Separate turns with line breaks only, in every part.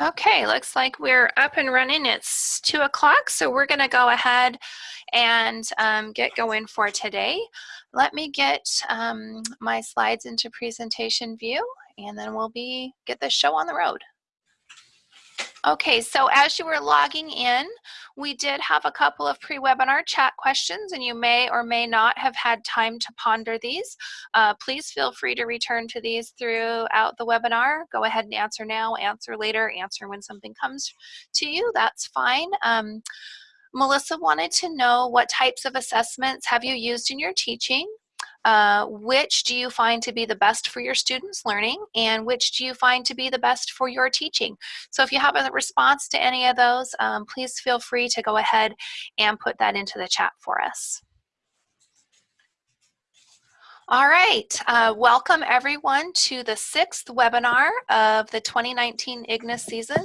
Okay, looks like we're up and running. It's two o'clock, so we're gonna go ahead and um, get going for today. Let me get um, my slides into presentation view and then we'll be get the show on the road. Okay, so as you were logging in, we did have a couple of pre-webinar chat questions and you may or may not have had time to ponder these. Uh, please feel free to return to these throughout the webinar. Go ahead and answer now, answer later, answer when something comes to you, that's fine. Um, Melissa wanted to know what types of assessments have you used in your teaching? Uh, which do you find to be the best for your students learning and which do you find to be the best for your teaching? So if you have a response to any of those, um, please feel free to go ahead and put that into the chat for us. All right, uh, welcome everyone to the sixth webinar of the 2019 IGNIS season.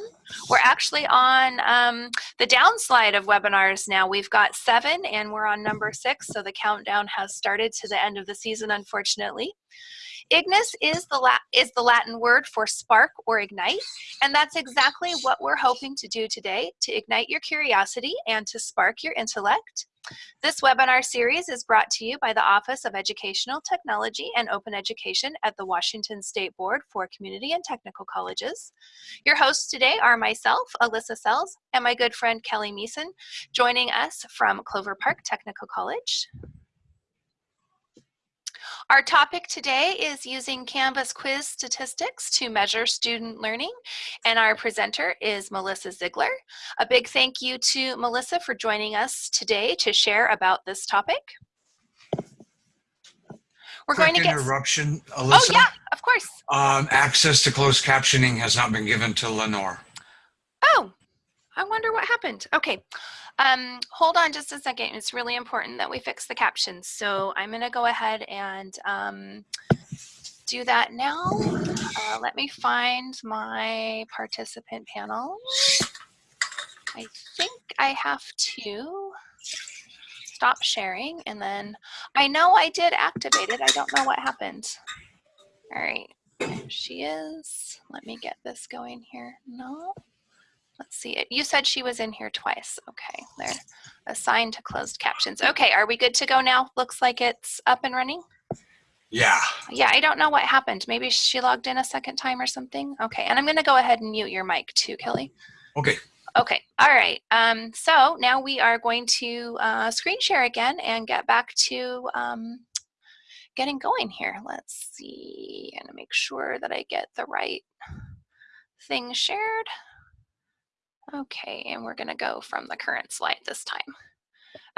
We're actually on um, the downslide of webinars now. We've got seven and we're on number six, so the countdown has started to the end of the season, unfortunately. Ignis is the, La is the Latin word for spark or ignite, and that's exactly what we're hoping to do today, to ignite your curiosity and to spark your intellect. This webinar series is brought to you by the Office of Educational Technology and Open Education at the Washington State Board for Community and Technical Colleges. Your hosts today are myself, Alyssa Sells, and my good friend Kelly Meeson, joining us from Clover Park Technical College. Our topic today is using Canvas quiz statistics to measure student learning, and our presenter is Melissa Ziegler. A big thank you to Melissa for joining us today to share about this topic.
We're Quick going to get interruption, Alyssa.
Oh yeah, of course.
Um, access to closed captioning has not been given to Lenore.
I wonder what happened. Okay. Um, hold on just a second. It's really important that we fix the captions. So I'm going to go ahead and um, do that now. Uh, let me find my participant panel. I think I have to stop sharing and then I know I did activate it. I don't know what happened. All right, there she is. Let me get this going here. No. Let's see it. You said she was in here twice. Okay, they're assigned to closed captions. Okay, are we good to go now? Looks like it's up and running.
Yeah.
Yeah, I don't know what happened. Maybe she logged in a second time or something. Okay, and I'm going to go ahead and mute your mic too, Kelly.
Okay.
Okay, all right. Um, so now we are going to uh, screen share again and get back to um, getting going here. Let's see and make sure that I get the right thing shared. Okay, and we're gonna go from the current slide this time.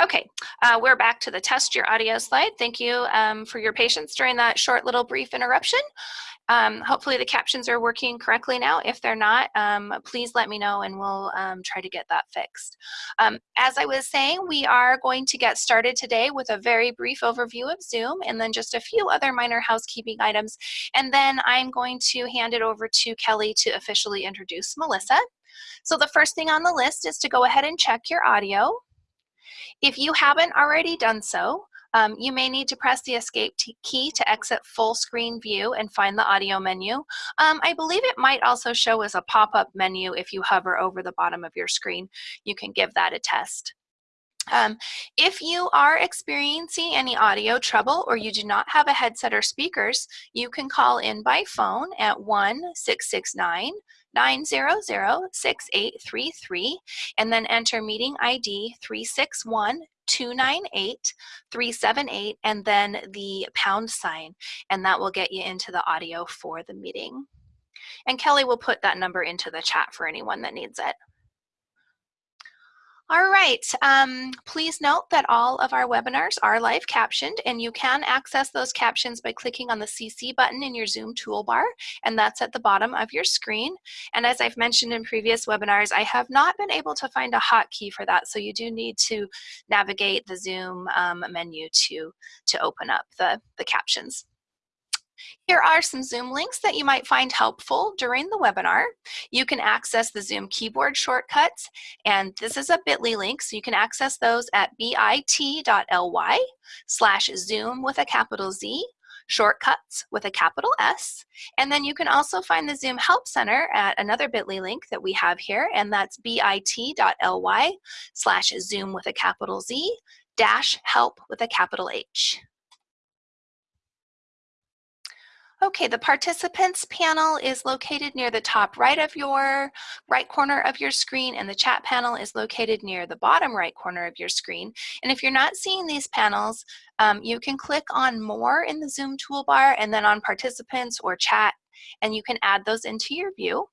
Okay, uh, we're back to the test your audio slide. Thank you um, for your patience during that short little brief interruption. Um, hopefully the captions are working correctly now. If they're not, um, please let me know and we'll um, try to get that fixed. Um, as I was saying, we are going to get started today with a very brief overview of Zoom and then just a few other minor housekeeping items. And then I'm going to hand it over to Kelly to officially introduce Melissa. So the first thing on the list is to go ahead and check your audio. If you haven't already done so, um, you may need to press the escape key to exit full screen view and find the audio menu. Um, I believe it might also show as a pop-up menu if you hover over the bottom of your screen. You can give that a test. Um, if you are experiencing any audio trouble or you do not have a headset or speakers, you can call in by phone at 1 669 900-6833 and then enter meeting ID 361 298 378 and then the pound sign and that will get you into the audio for the meeting. And Kelly will put that number into the chat for anyone that needs it. All right, um, please note that all of our webinars are live captioned and you can access those captions by clicking on the CC button in your Zoom toolbar and that's at the bottom of your screen. And as I've mentioned in previous webinars, I have not been able to find a hotkey for that so you do need to navigate the Zoom um, menu to, to open up the, the captions. Here are some Zoom links that you might find helpful during the webinar. You can access the Zoom keyboard shortcuts, and this is a bit.ly link, so you can access those at bit.ly slash Zoom with a capital Z shortcuts with a capital S. And then you can also find the Zoom Help Center at another bit.ly link that we have here, and that's bit.ly slash Zoom with a capital Z dash help with a capital H. Okay, the participants panel is located near the top right of your right corner of your screen and the chat panel is located near the bottom right corner of your screen. And if you're not seeing these panels, um, you can click on more in the Zoom toolbar and then on participants or chat and you can add those into your view.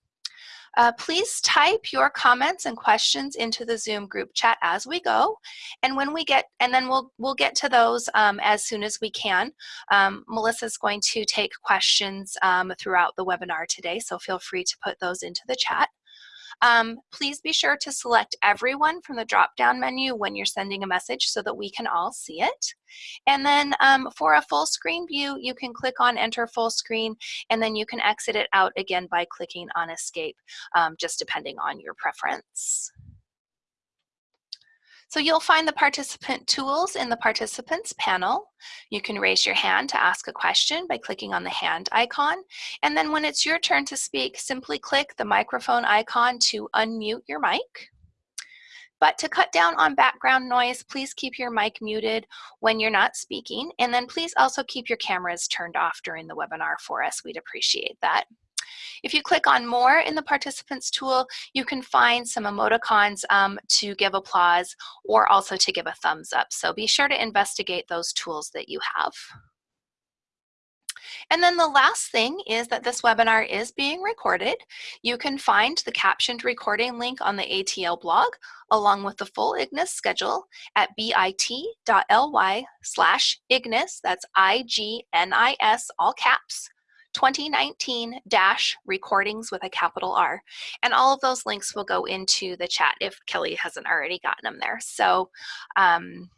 Uh, please type your comments and questions into the Zoom group chat as we go. And when we get, and then we'll, we'll get to those um, as soon as we can. Um, Melissa's going to take questions um, throughout the webinar today, so feel free to put those into the chat. Um, please be sure to select everyone from the drop-down menu when you're sending a message so that we can all see it. And then um, for a full screen view, you can click on enter full screen and then you can exit it out again by clicking on escape, um, just depending on your preference. So you'll find the participant tools in the participants panel. You can raise your hand to ask a question by clicking on the hand icon. And then when it's your turn to speak, simply click the microphone icon to unmute your mic. But to cut down on background noise, please keep your mic muted when you're not speaking. And then please also keep your cameras turned off during the webinar for us. We'd appreciate that. If you click on more in the participants tool, you can find some emoticons um, to give applause or also to give a thumbs up. So be sure to investigate those tools that you have. And then the last thing is that this webinar is being recorded. You can find the captioned recording link on the ATL blog along with the full IGNIS schedule at bit.ly slash IGNIS, that's I-G-N-I-S, all caps, 2019 dash recordings with a capital R. And all of those links will go into the chat if Kelly hasn't already gotten them there. So um,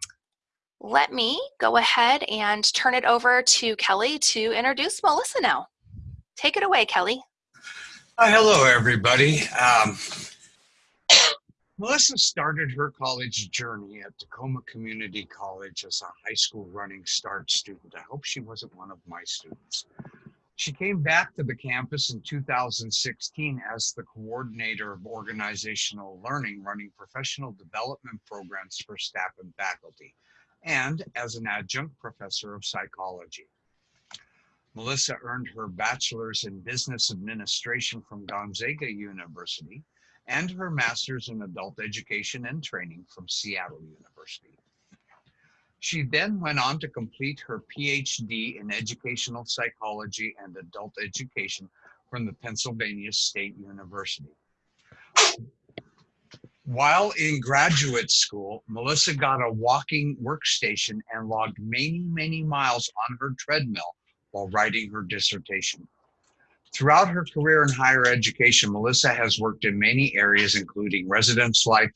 let me go ahead and turn it over to Kelly to introduce Melissa now. Take it away, Kelly.
Hello, everybody. Um, Melissa started her college journey at Tacoma Community College as a high school running start student. I hope she wasn't one of my students. She came back to the campus in 2016 as the coordinator of organizational learning, running professional development programs for staff and faculty, and as an adjunct professor of psychology. Melissa earned her bachelor's in business administration from Gonzaga University and her master's in adult education and training from Seattle University. She then went on to complete her PhD in educational psychology and adult education from the Pennsylvania State University. While in graduate school, Melissa got a walking workstation and logged many, many miles on her treadmill while writing her dissertation. Throughout her career in higher education, Melissa has worked in many areas, including residence life,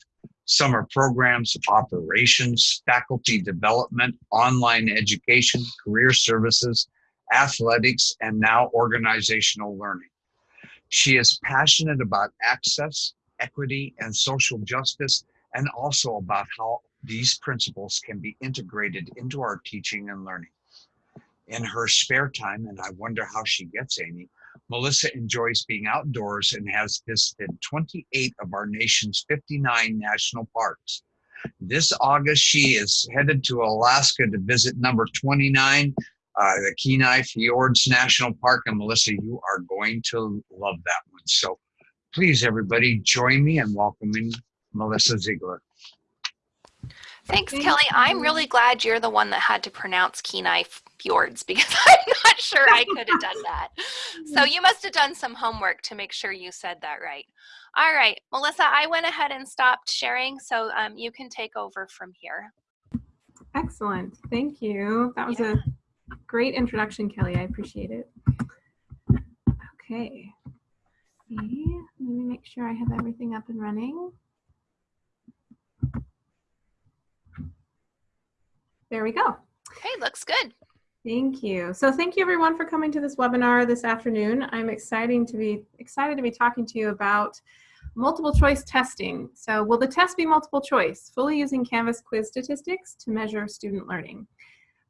summer programs, operations, faculty development, online education, career services, athletics, and now organizational learning. She is passionate about access, equity, and social justice, and also about how these principles can be integrated into our teaching and learning. In her spare time, and I wonder how she gets any, Melissa enjoys being outdoors and has visited 28 of our nation's 59 national parks. This August, she is headed to Alaska to visit number 29, uh, the Kenai Fjords National Park. And Melissa, you are going to love that one. So please, everybody, join me in welcoming Melissa Ziegler.
Thanks, Kelly. I'm really glad you're the one that had to pronounce Kenai fjords because I'm not sure I could have done that. So you must have done some homework to make sure you said that right. All right, Melissa, I went ahead and stopped sharing, so um, you can take over from here.
Excellent. Thank you. That was yeah. a great introduction, Kelly. I appreciate it. Okay. Let me make sure I have everything up and running. There we go.
Okay, looks good.
Thank you. So thank you everyone for coming to this webinar this afternoon. I'm exciting to be excited to be talking to you about multiple choice testing. So will the test be multiple choice, fully using Canvas quiz statistics to measure student learning?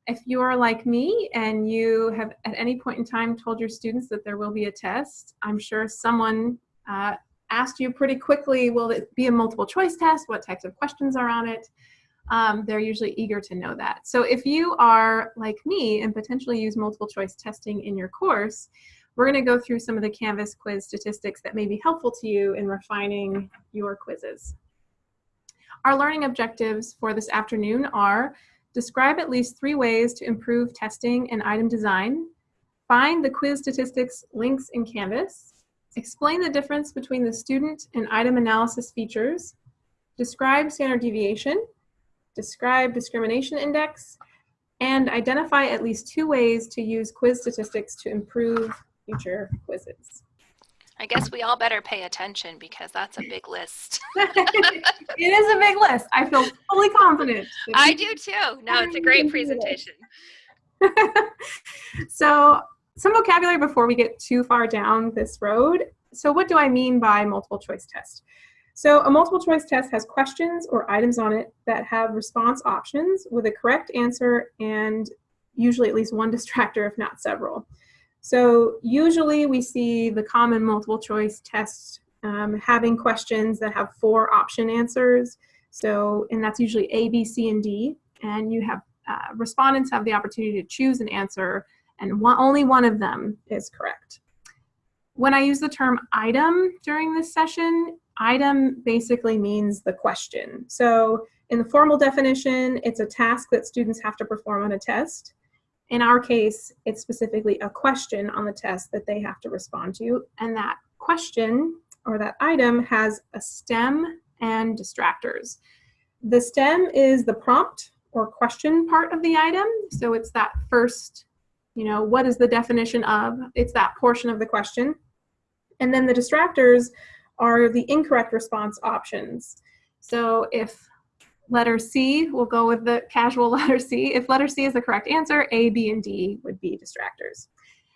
if you're like me and you have at any point in time told your students that there will be a test, I'm sure someone uh, asked you pretty quickly, will it be a multiple choice test? What types of questions are on it? Um, they're usually eager to know that. So if you are like me and potentially use multiple choice testing in your course, we're gonna go through some of the Canvas quiz statistics that may be helpful to you in refining your quizzes. Our learning objectives for this afternoon are describe at least three ways to improve testing and item design, find the quiz statistics links in Canvas, explain the difference between the student and item analysis features, describe standard deviation, describe discrimination index, and identify at least two ways to use quiz statistics to improve future quizzes.
I guess we all better pay attention because that's a big list.
it is a big list. I feel fully confident.
I do too. No, it's a great presentation.
so some vocabulary before we get too far down this road. So what do I mean by multiple choice test? So a multiple choice test has questions or items on it that have response options with a correct answer and usually at least one distractor, if not several. So usually we see the common multiple choice test um, having questions that have four option answers. So, and that's usually A, B, C, and D. And you have uh, respondents have the opportunity to choose an answer and one, only one of them is correct. When I use the term item during this session, item basically means the question. So in the formal definition, it's a task that students have to perform on a test. In our case, it's specifically a question on the test that they have to respond to. And that question or that item has a stem and distractors. The stem is the prompt or question part of the item. So it's that first, you know, what is the definition of? It's that portion of the question. And then the distractors are the incorrect response options. So if letter C, we'll go with the casual letter C. If letter C is the correct answer, A, B, and D would be distractors.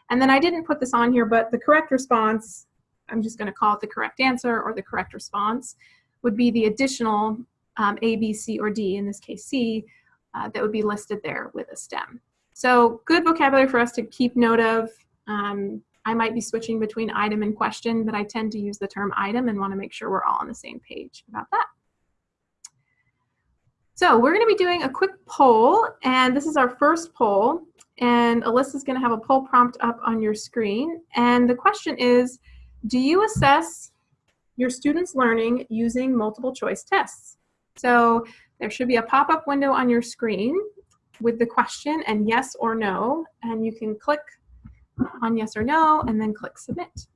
And then I didn't put this on here, but the correct response, I'm just gonna call it the correct answer or the correct response, would be the additional um, A, B, C, or D, in this case C, uh, that would be listed there with a stem. So good vocabulary for us to keep note of. Um, I might be switching between item and question, but I tend to use the term item and wanna make sure we're all on the same page about that. So we're gonna be doing a quick poll, and this is our first poll, and Alyssa's gonna have a poll prompt up on your screen. And the question is, do you assess your students' learning using multiple choice tests? So there should be a pop-up window on your screen with the question and yes or no, and you can click on yes or no and then click submit.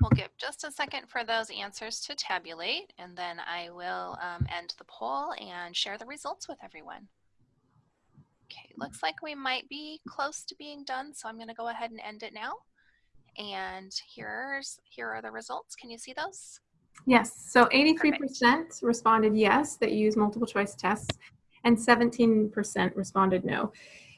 We'll give just a second for those answers to tabulate and then I will um, end the poll and share the results with everyone. Okay, looks like we might be close to being done, so I'm gonna go ahead and end it now. And here's here are the results. Can you see those?
Yes, so 83% responded yes, that use multiple choice tests, and 17% responded no.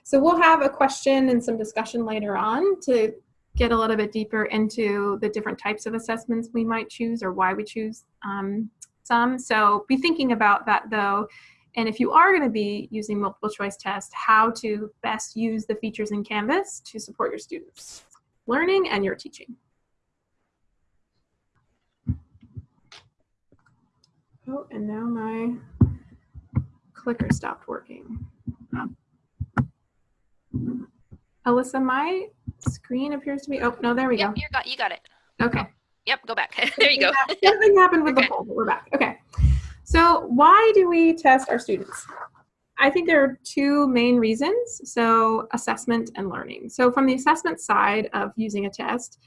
So we'll have a question and some discussion later on to get a little bit deeper into the different types of assessments we might choose or why we choose um, some. So be thinking about that though. And if you are going to be using multiple choice tests, how to best use the features in Canvas to support your students' learning and your teaching. Oh, and now my clicker stopped working. Alyssa, my screen appears to be, oh, no, there we
yep,
go.
You got, you got it.
Okay.
Yep, go back. there you go.
Nothing happened with
Okay.
the poll, but we're back. Okay. So why do we test our students? I think there are two main reasons. So assessment and learning. So from the assessment side of using a test,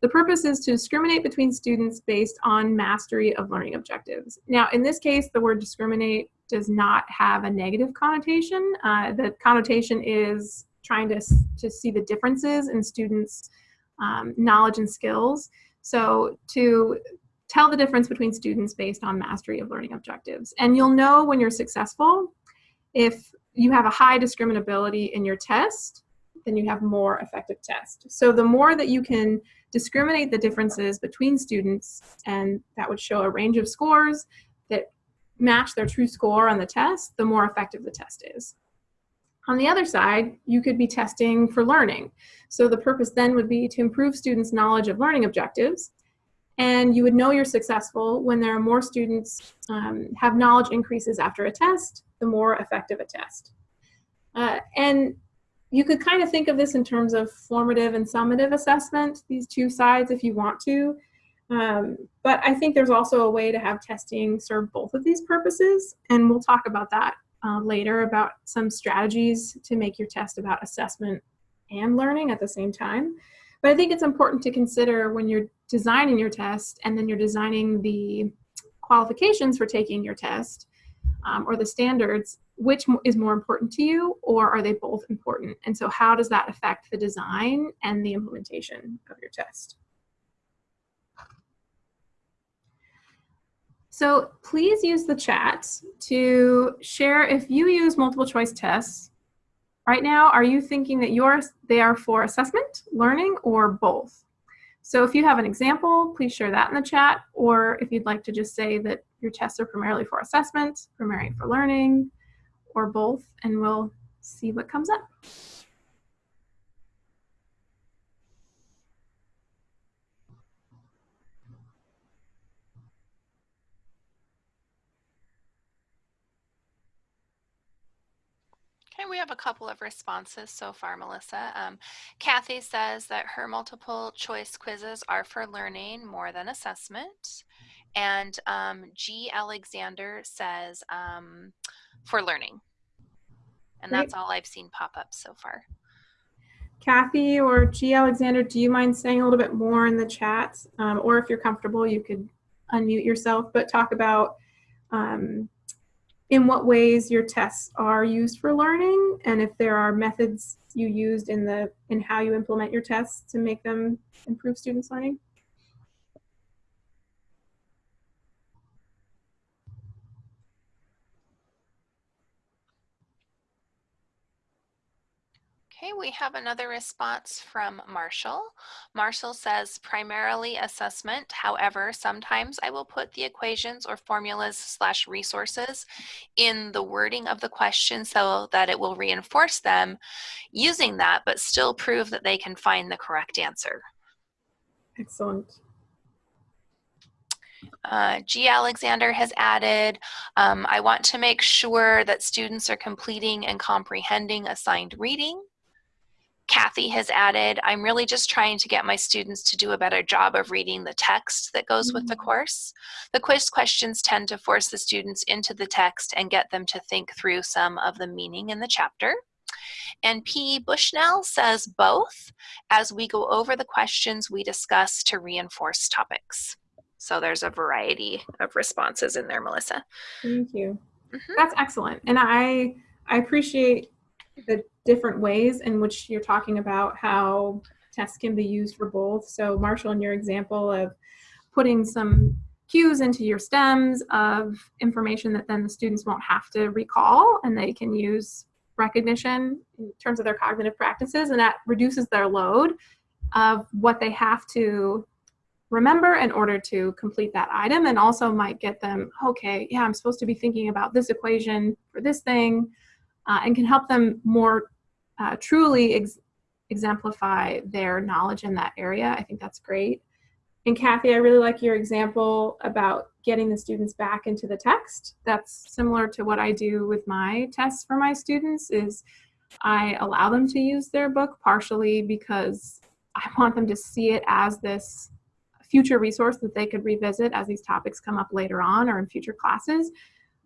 the purpose is to discriminate between students based on mastery of learning objectives. Now, in this case, the word discriminate does not have a negative connotation. Uh, the connotation is trying to, to see the differences in students' um, knowledge and skills. So to tell the difference between students based on mastery of learning objectives. And you'll know when you're successful if you have a high discriminability in your test, then you have more effective test. So the more that you can discriminate the differences between students, and that would show a range of scores that match their true score on the test, the more effective the test is. On the other side, you could be testing for learning. So the purpose then would be to improve students' knowledge of learning objectives. And you would know you're successful when there are more students um, have knowledge increases after a test, the more effective a test. Uh, and you could kind of think of this in terms of formative and summative assessment, these two sides if you want to. Um, but I think there's also a way to have testing serve both of these purposes, and we'll talk about that uh, later about some strategies to make your test about assessment and learning at the same time. But I think it's important to consider when you're designing your test and then you're designing the qualifications for taking your test um, or the standards, which is more important to you or are they both important? And so how does that affect the design and the implementation of your test? So please use the chat to share if you use multiple choice tests. Right now, are you thinking that yours they are for assessment, learning, or both? So if you have an example, please share that in the chat, or if you'd like to just say that your tests are primarily for assessment, primarily for learning, or both, and we'll see what comes up.
We have a couple of responses so far, Melissa. Um, Kathy says that her multiple choice quizzes are for learning more than assessment. And um, G. Alexander says um, for learning. And
Great.
that's all I've seen pop up so far.
Kathy or G. Alexander, do you mind saying a little bit more in the chat? Um, or if you're comfortable, you could unmute yourself, but talk about um, in what ways your tests are used for learning and if there are methods you used in the in how you implement your tests to make them improve students learning
Okay, we have another response from Marshall. Marshall says primarily assessment. However, sometimes I will put the equations or formulas slash resources in the wording of the question so that it will reinforce them using that, but still prove that they can find the correct answer.
Excellent.
Uh, G. Alexander has added, um, I want to make sure that students are completing and comprehending assigned reading. Kathy has added, I'm really just trying to get my students to do a better job of reading the text that goes with the
Mm.
course. The quiz questions tend to force the students into the text and get them to think through some of the meaning in the chapter. And P. Bushnell says both. As we go over the questions, we discuss to reinforce topics. So there's a variety of responses in there, Melissa.
Thank you.
Mhm.
That's excellent. And I I appreciate the different ways in which you're talking about how tests can be used for both. So Marshall, in your example of putting some cues into your stems of information that then the students won't have to recall and they can use recognition in terms of their cognitive practices and that reduces their load of what they have to remember in order to complete that item and also might get them okay yeah i'm supposed to be thinking about this equation for this thing uh, and can help them more uh, truly ex- exemplify their knowledge in that area. I think that's great. And kathy i really like your example about getting the students back into the text. That's similar to what i do with my tests for my students is i allow them to use their book partially because i want them to see it as this future resource that they could revisit as these topics come up later on or in future classes,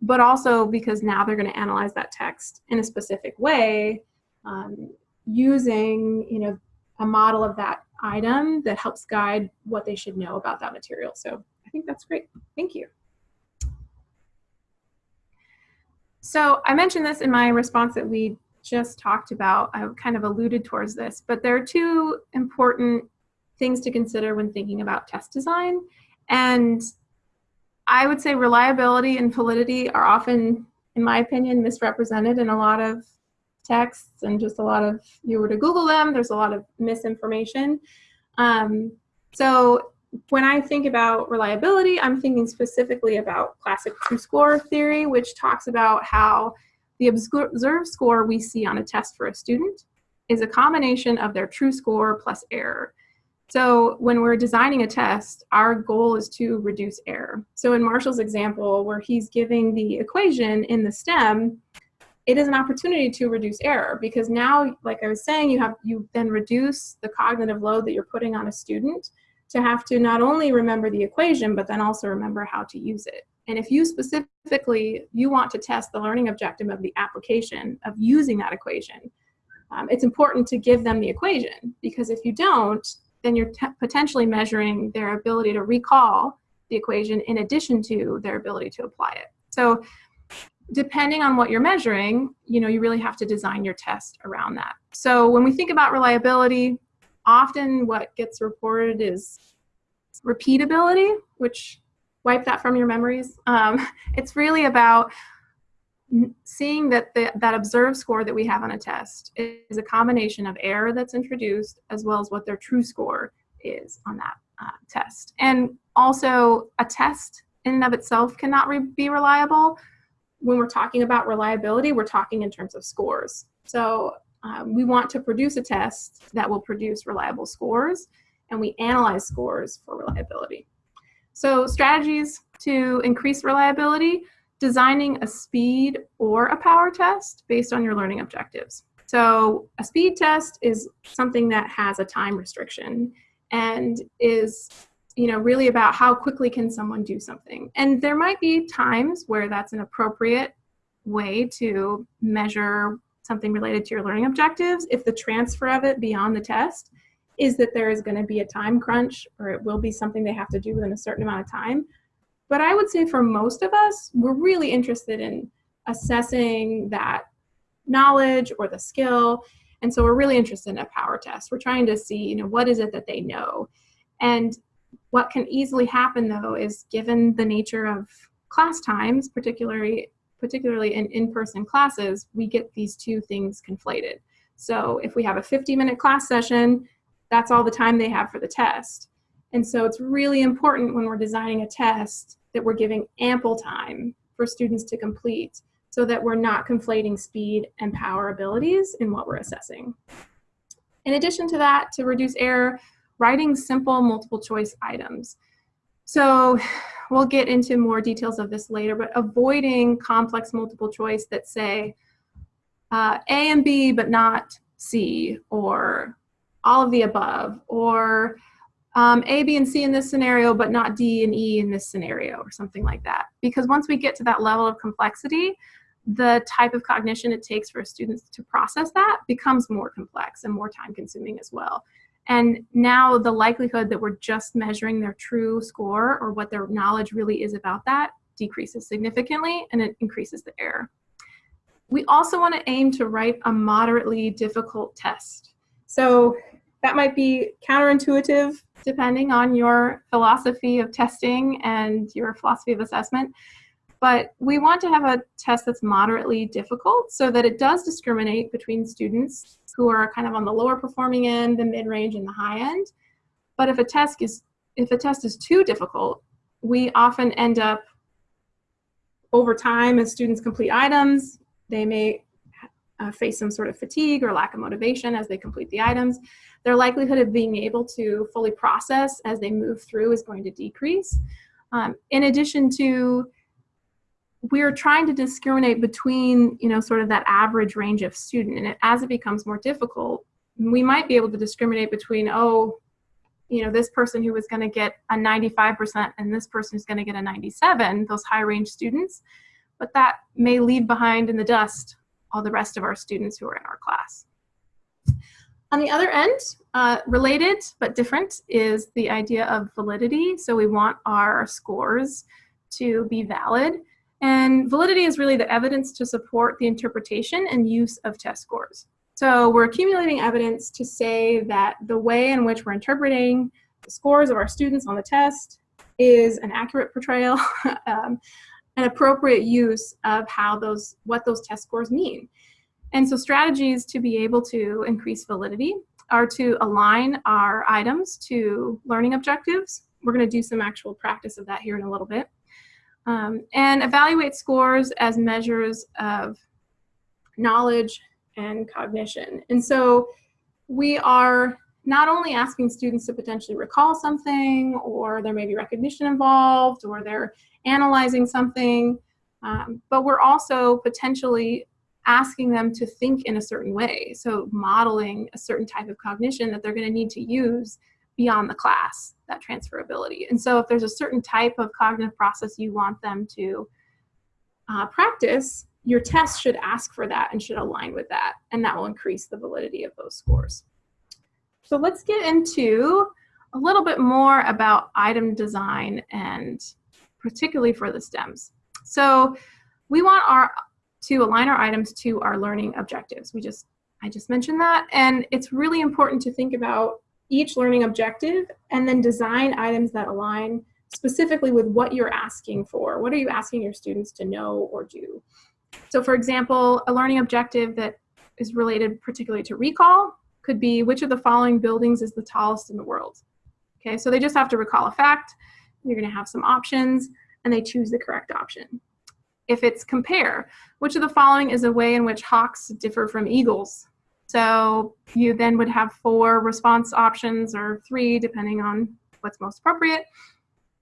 but also because now they're going to analyze that text in a specific way um, using, you know, a model of that item that helps guide what they should know about that material. So I think that's great. Thank you. So I mentioned this in my response that we just talked about. I kind of alluded towards this, but there are two important things to consider when thinking about test design. And I would say reliability and validity are often, in my opinion, misrepresented in a lot of texts and just a lot of, you were to Google them, there's a lot of misinformation. Um, so when I think about reliability, I'm thinking specifically about classic true score theory, which talks about how the observed score we see on a test for a student is a combination of their true score plus error. So when we're designing a test, our goal is to reduce error. So in Marshall's example, where he's giving the equation in the STEM, it is an opportunity to reduce error because now, like I was saying, you have you then reduce the cognitive load that you're putting on a student to have to not only remember the equation, but then also remember how to use it. And if you specifically, you want to test the learning objective of the application of using that equation, um, it's important to give them the equation because if you don't, then you're potentially measuring their ability to recall the equation in addition to their ability to apply it. So depending on what you're measuring, you know, you really have to design your test around that. So when we think about reliability, often what gets reported is repeatability, which wipe that from your memories. Um, it's really about seeing that the, that observed score that we have on a test is a combination of error that's introduced as well as what their true score is on that uh, test. And also a test in and of itself cannot re be reliable. When we're talking about reliability, we're talking in terms of scores. So um, we want to produce a test that will produce reliable scores and we analyze scores for reliability. So strategies to increase reliability, designing a speed or a power test based on your learning objectives. So a speed test is something that has a time restriction and is you know really about how quickly can someone do something and there might be times where that's an appropriate way to measure something related to your learning objectives if the transfer of it beyond the test is that there is going to be a time crunch or it will be something they have to do within a certain amount of time but I would say for most of us, we're really interested in assessing that knowledge or the skill. And so we're really interested in a power test. We're trying to see, you know, what is it that they know? And what can easily happen though is given the nature of class times, particularly particularly in in-person classes, we get these two things conflated. So if we have a 50 minute class session, that's all the time they have for the test. And so it's really important when we're designing a test that we're giving ample time for students to complete so that we're not conflating speed and power abilities in what we're assessing. In addition to that, to reduce error, writing simple multiple choice items. So we'll get into more details of this later, but avoiding complex multiple choice that say uh, A and B, but not C, or all of the above, or um, A, B, and C in this scenario, but not D and E in this scenario, or something like that. Because once we get to that level of complexity, the type of cognition it takes for students to process that becomes more complex and more time consuming as well. And now the likelihood that we're just measuring their true score or what their knowledge really is about that decreases significantly and it increases the error. We also want to aim to write a moderately difficult test. So that might be counterintuitive depending on your philosophy of testing and your philosophy of assessment. But we want to have a test that's moderately difficult so that it does discriminate between students who are kind of on the lower performing end, the mid-range, and the high end. But if a test is if a test is too difficult, we often end up over time as students complete items, they may uh, face some sort of fatigue or lack of motivation as they complete the items, their likelihood of being able to fully process as they move through is going to decrease. Um, in addition to, we're trying to discriminate between, you know, sort of that average range of student. And it, as it becomes more difficult, we might be able to discriminate between, oh, you know, this person who was going to get a 95% and this person is going to get a 97, those high range students. But that may leave behind in the dust all the rest of our students who are in our class. On the other end, uh, related but different is the idea of validity. So we want our scores to be valid. And validity is really the evidence to support the interpretation and use of test scores. So we're accumulating evidence to say that the way in which we're interpreting the scores of our students on the test is an accurate portrayal um, an appropriate use of how those, what those test scores mean. And so strategies to be able to increase validity are to align our items to learning objectives we're going to do some actual practice of that here in a little bit. Um, and evaluate scores as measures of knowledge and cognition. And so we are not only asking students to potentially recall something, or there may be recognition involved, or they're analyzing something, um, but we're also potentially asking them to think in a certain way. So modeling a certain type of cognition that they're going to need to use beyond the class, that transferability. And so if there's a certain type of cognitive process you want them to uh, practice, your test should ask for that and should align with that, and that will increase the validity of those scores. So let's get into a little bit more about item design and particularly for the STEMs. So we want our to align our items to our learning objectives. We just I just mentioned that and it's really important to think about each learning objective and then design items that align specifically with what you're asking for. What are you asking your students to know or do? So for example, a learning objective that is related particularly to recall could be which of the following buildings is the tallest in the world? Okay, so they just have to recall a fact. You're gonna have some options and they choose the correct option. If it's compare, which of the following is a way in which hawks differ from eagles? So you then would have four response options or three, depending on what's most appropriate.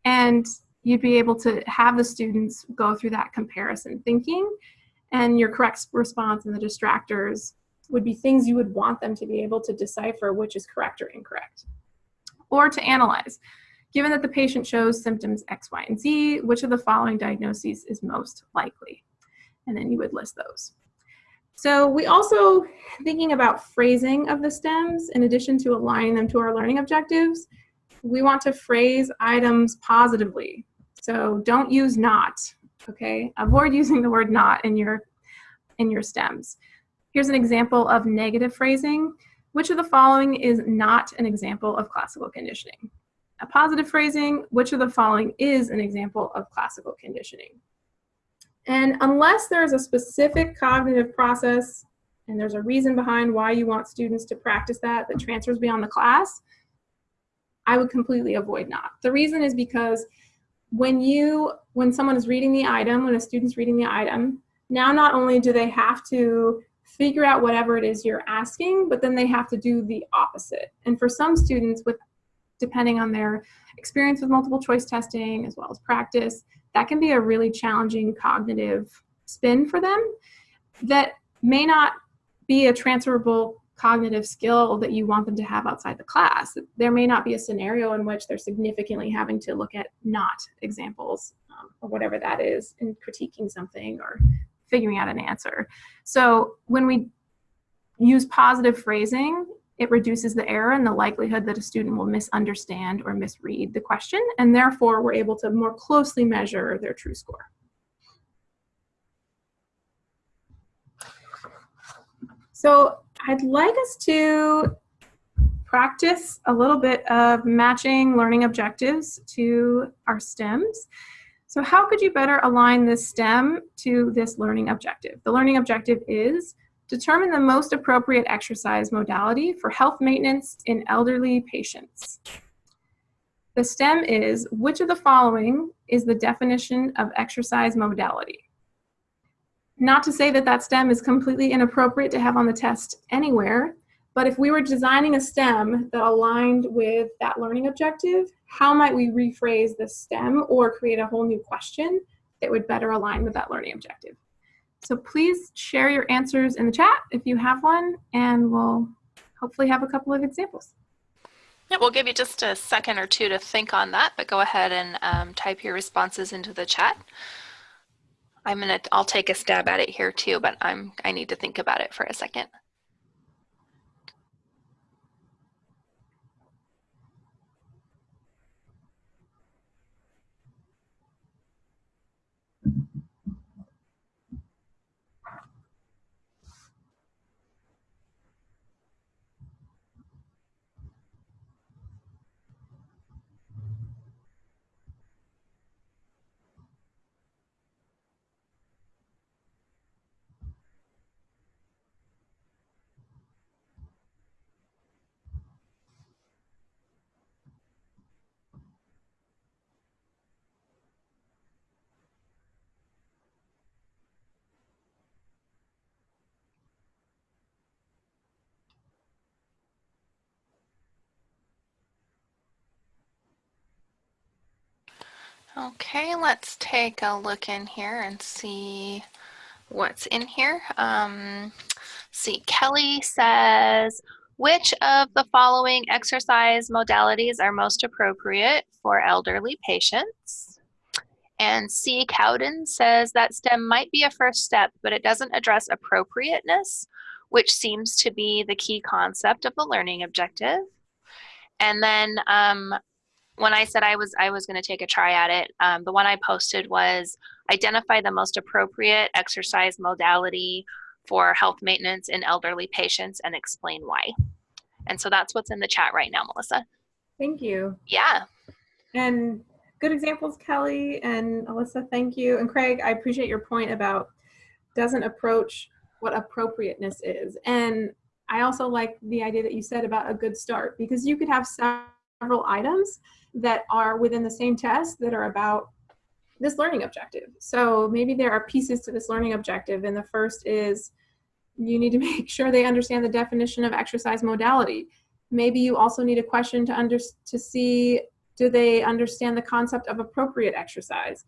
And you'd be able to have the students go through that comparison thinking and your correct response and the distractors would be things you would want them to be able to decipher which is correct or incorrect. Or to analyze. Given that the patient shows symptoms X, Y, and Z, which of the following diagnoses is most likely? And then you would list those. So we also, thinking about phrasing of the stems, in addition to aligning them to our learning objectives, we want to phrase items positively. So don't use not, okay? Avoid using the word not in your, in your stems. Here's an example of negative phrasing. Which of the following is not an example of classical conditioning? A positive phrasing, which of the following is an example of classical conditioning? And unless there's a specific cognitive process and there's a reason behind why you want students to practice that that transfers beyond the class, I would completely avoid not. The reason is because when you, when someone is reading the item, when a student's reading the item, now not only do they have to figure out whatever it is you're asking, but then they have to do the opposite. And for some students, with depending on their experience with multiple choice testing as well as practice, that can be a really challenging cognitive spin for them that may not be a transferable cognitive skill that you want them to have outside the class. There may not be a scenario in which they're significantly having to look at not examples um, or whatever that is in critiquing something or figuring out an answer. So when we use positive phrasing, it reduces the error and the likelihood that a student will misunderstand or misread the question, and therefore we're able to more closely measure their true score. So I'd like us to practice a little bit of matching learning objectives to our STEMs. So how could you better align this STEM to this learning objective? The learning objective is Determine the most appropriate exercise modality for health maintenance in elderly patients. The STEM is, which of the following is the definition of exercise modality? Not to say that that STEM is completely inappropriate to have on the test anywhere, but if we were designing a STEM that aligned with that learning objective, how might we rephrase the STEM or create a whole new question that would better align with that learning objective? So please share your answers in the chat if you have one, and we'll hopefully have a couple of examples.
Yeah, we'll give you just a second or two to think on that, but go ahead and um, type your responses into the chat. I'm gonna, I'll take a stab at it here too, but I'm, I need to think about it for a second. Okay, let's take a look in here and see what's in here. Um, see, Kelly says, which of the following exercise modalities are most appropriate for elderly patients? And C. Cowden says that STEM might be a first step, but it doesn't address appropriateness, which seems to be the key concept of the learning objective. And then um, when I said I was I was going to take a try at it, um, the one I posted was identify the most appropriate exercise modality for health maintenance in elderly patients and explain why. And so that's what's in the chat right now, Melissa.
Thank you.
Yeah.
And good examples, Kelly and Alyssa, thank you. And Craig, I appreciate your point about doesn't approach what appropriateness is. And I also like the idea that you said about a good start because you could have several items that are within the same test that are about this learning objective. So maybe there are pieces to this learning objective and the first is you need to make sure they understand the definition of exercise modality. Maybe you also need a question to under to see do they understand the concept of appropriate exercise.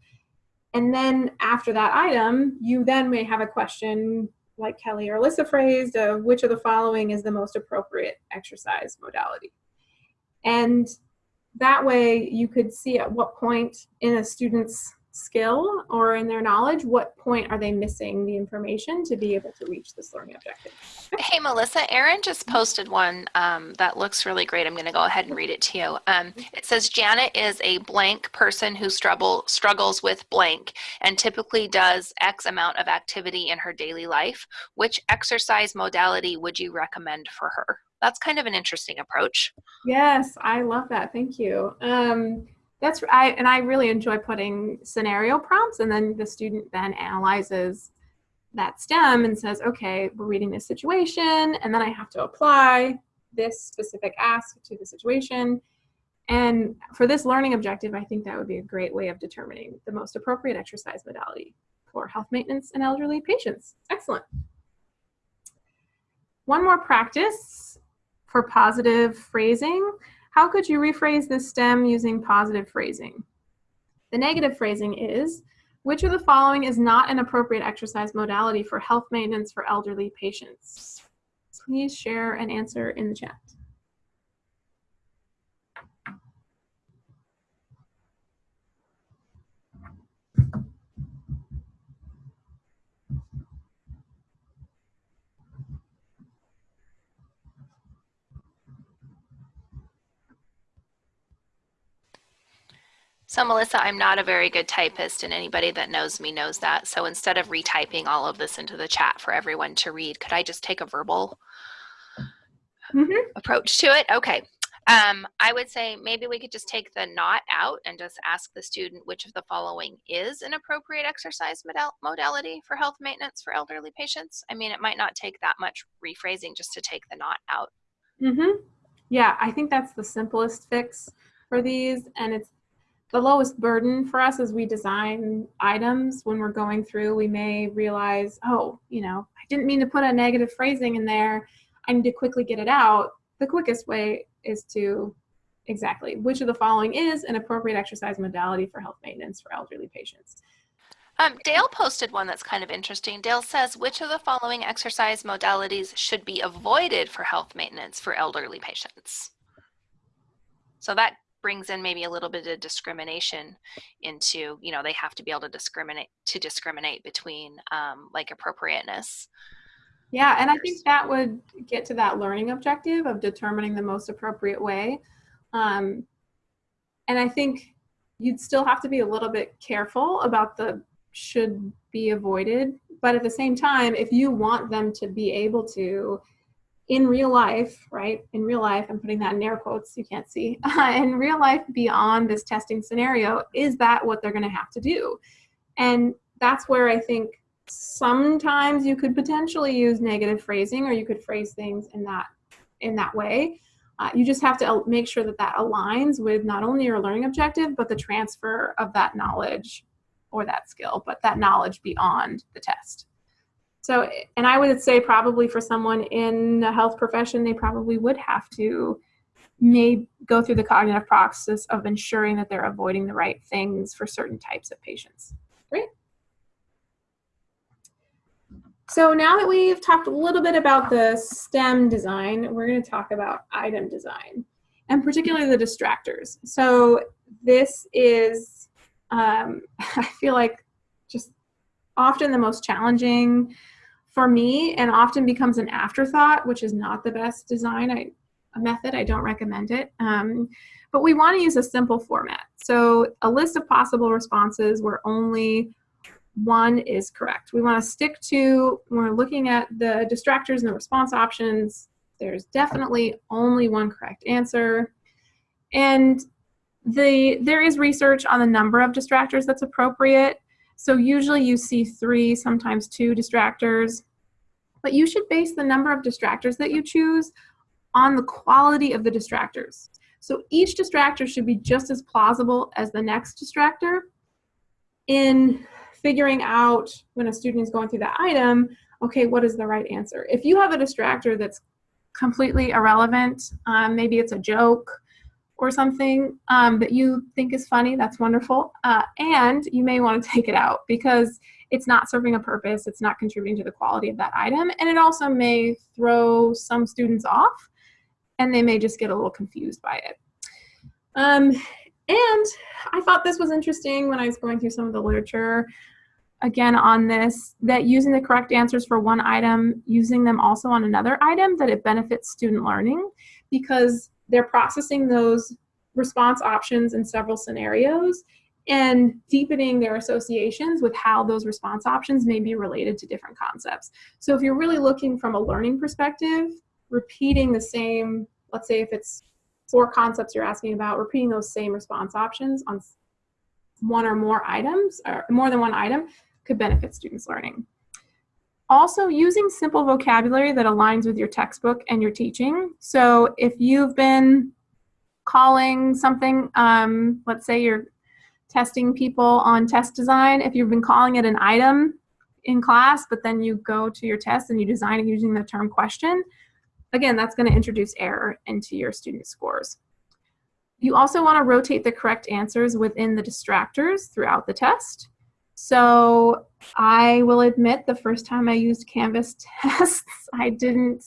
And then after that item, you then may have a question like Kelly or Alyssa phrased of which of the following is the most appropriate exercise modality. And that way you could see at what point in a student's skill or in their knowledge, what point are they missing the information to be able to reach this learning objective?
Hey, Melissa, Erin just posted one um, that looks really great. I'm going to go ahead and read it to you. Um, it says, Janet is a blank person who struggle, struggles with blank and typically does X amount of activity in her daily life. Which exercise modality would you recommend for her? That's kind of an interesting approach.
Yes, I love that. Thank you. Um, that's I and I really enjoy putting scenario prompts and then the student then analyzes that STEM and says, okay, we're reading this situation and then I have to apply this specific ask to the situation. And for this learning objective, I think that would be a great way of determining the most appropriate exercise modality for health maintenance and elderly patients. Excellent. One more practice for positive phrasing. How could you rephrase this stem using positive phrasing? The negative phrasing is, which of the following is not an appropriate exercise modality for health maintenance for elderly patients? Please share an answer in the chat.
So Melissa, I'm not a very good typist and anybody that knows me knows that. So instead of retyping all of this into the chat for everyone to read, could I just take a verbal mm -hmm. approach to it? Okay. Um, I would say maybe we could just take the not out and just ask the student which of the following is an appropriate exercise modal modality for health maintenance for elderly patients. I mean, it might not take that much rephrasing just to take the not out.
Mm -hmm. Yeah, I think that's the simplest fix for these. And it's the lowest burden for us as we design items when we're going through we may realize oh you know i didn't mean to put a negative phrasing in there i need to quickly get it out the quickest way is to exactly which of the following is an appropriate exercise modality for health maintenance for elderly patients
um, Dale posted one that's kind of interesting. Dale says, which of the following exercise modalities should be avoided for health maintenance for elderly patients? So that brings in maybe a little bit of discrimination into you know they have to be able to discriminate to discriminate between um, like appropriateness.
Yeah and i think that would get to that learning objective of determining the most appropriate way um, and i think you'd still have to be a little bit careful about the should be avoided but at the same time if you want them to be able to in real life, right? In real life, I'm putting that in air quotes, you can't see. in real life, beyond this testing scenario, is that what they're going to have to do? And that's where I think sometimes you could potentially use negative phrasing or you could phrase things in that in that way. Uh, you just have to make sure that that aligns with not only your learning objective, but the transfer of that knowledge or that skill, but that knowledge beyond the test. So, and I would say probably for someone in a health profession, they probably would have to may go through the cognitive process of ensuring that they're avoiding the right things for certain types of patients. Great. So now that we've talked a little bit about the STEM design, we're going to talk about item design and particularly the distractors. So this is, um, I feel like, just often the most challenging for me and often becomes an afterthought, which is not the best design I, a method. I don't recommend it. Um, but we want to use a simple format. So a list of possible responses where only one is correct. We want to stick to, when we're looking at the distractors and the response options, there's definitely only one correct answer. And the there is research on the number of distractors that's appropriate. So usually you see three, sometimes two distractors. But you should base the number of distractors that you choose on the quality of the distractors. So each distractor should be just as plausible as the next distractor in figuring out when a student is going through that item, okay, what is the right answer? If you have a distractor that's completely irrelevant, um, maybe it's a joke or something um, that you think is funny, that's wonderful. Uh, and you may want to take it out because it's not serving a purpose, it's not contributing to the quality of that item, and it also may throw some students off and they may just get a little confused by it. Um, and I thought this was interesting when I was going through some of the literature again on this, that using the correct answers for one item, using them also on another item, that it benefits student learning because they're processing those response options in several scenarios and deepening their associations with how those response options may be related to different concepts. So if you're really looking from a learning perspective, repeating the same, let's say if it's four concepts you're asking about, repeating those same response options on one or more items, or more than one item, could benefit students' learning. Also, using simple vocabulary that aligns with your textbook and your teaching. So if you've been calling something, um, let's say you're testing people on test design, if you've been calling it an item in class, but then you go to your test and you design it using the term question, again, that's going to introduce error into your student scores. You also want to rotate the correct answers within the distractors throughout the test. So I will admit the first time I used Canvas tests, I didn't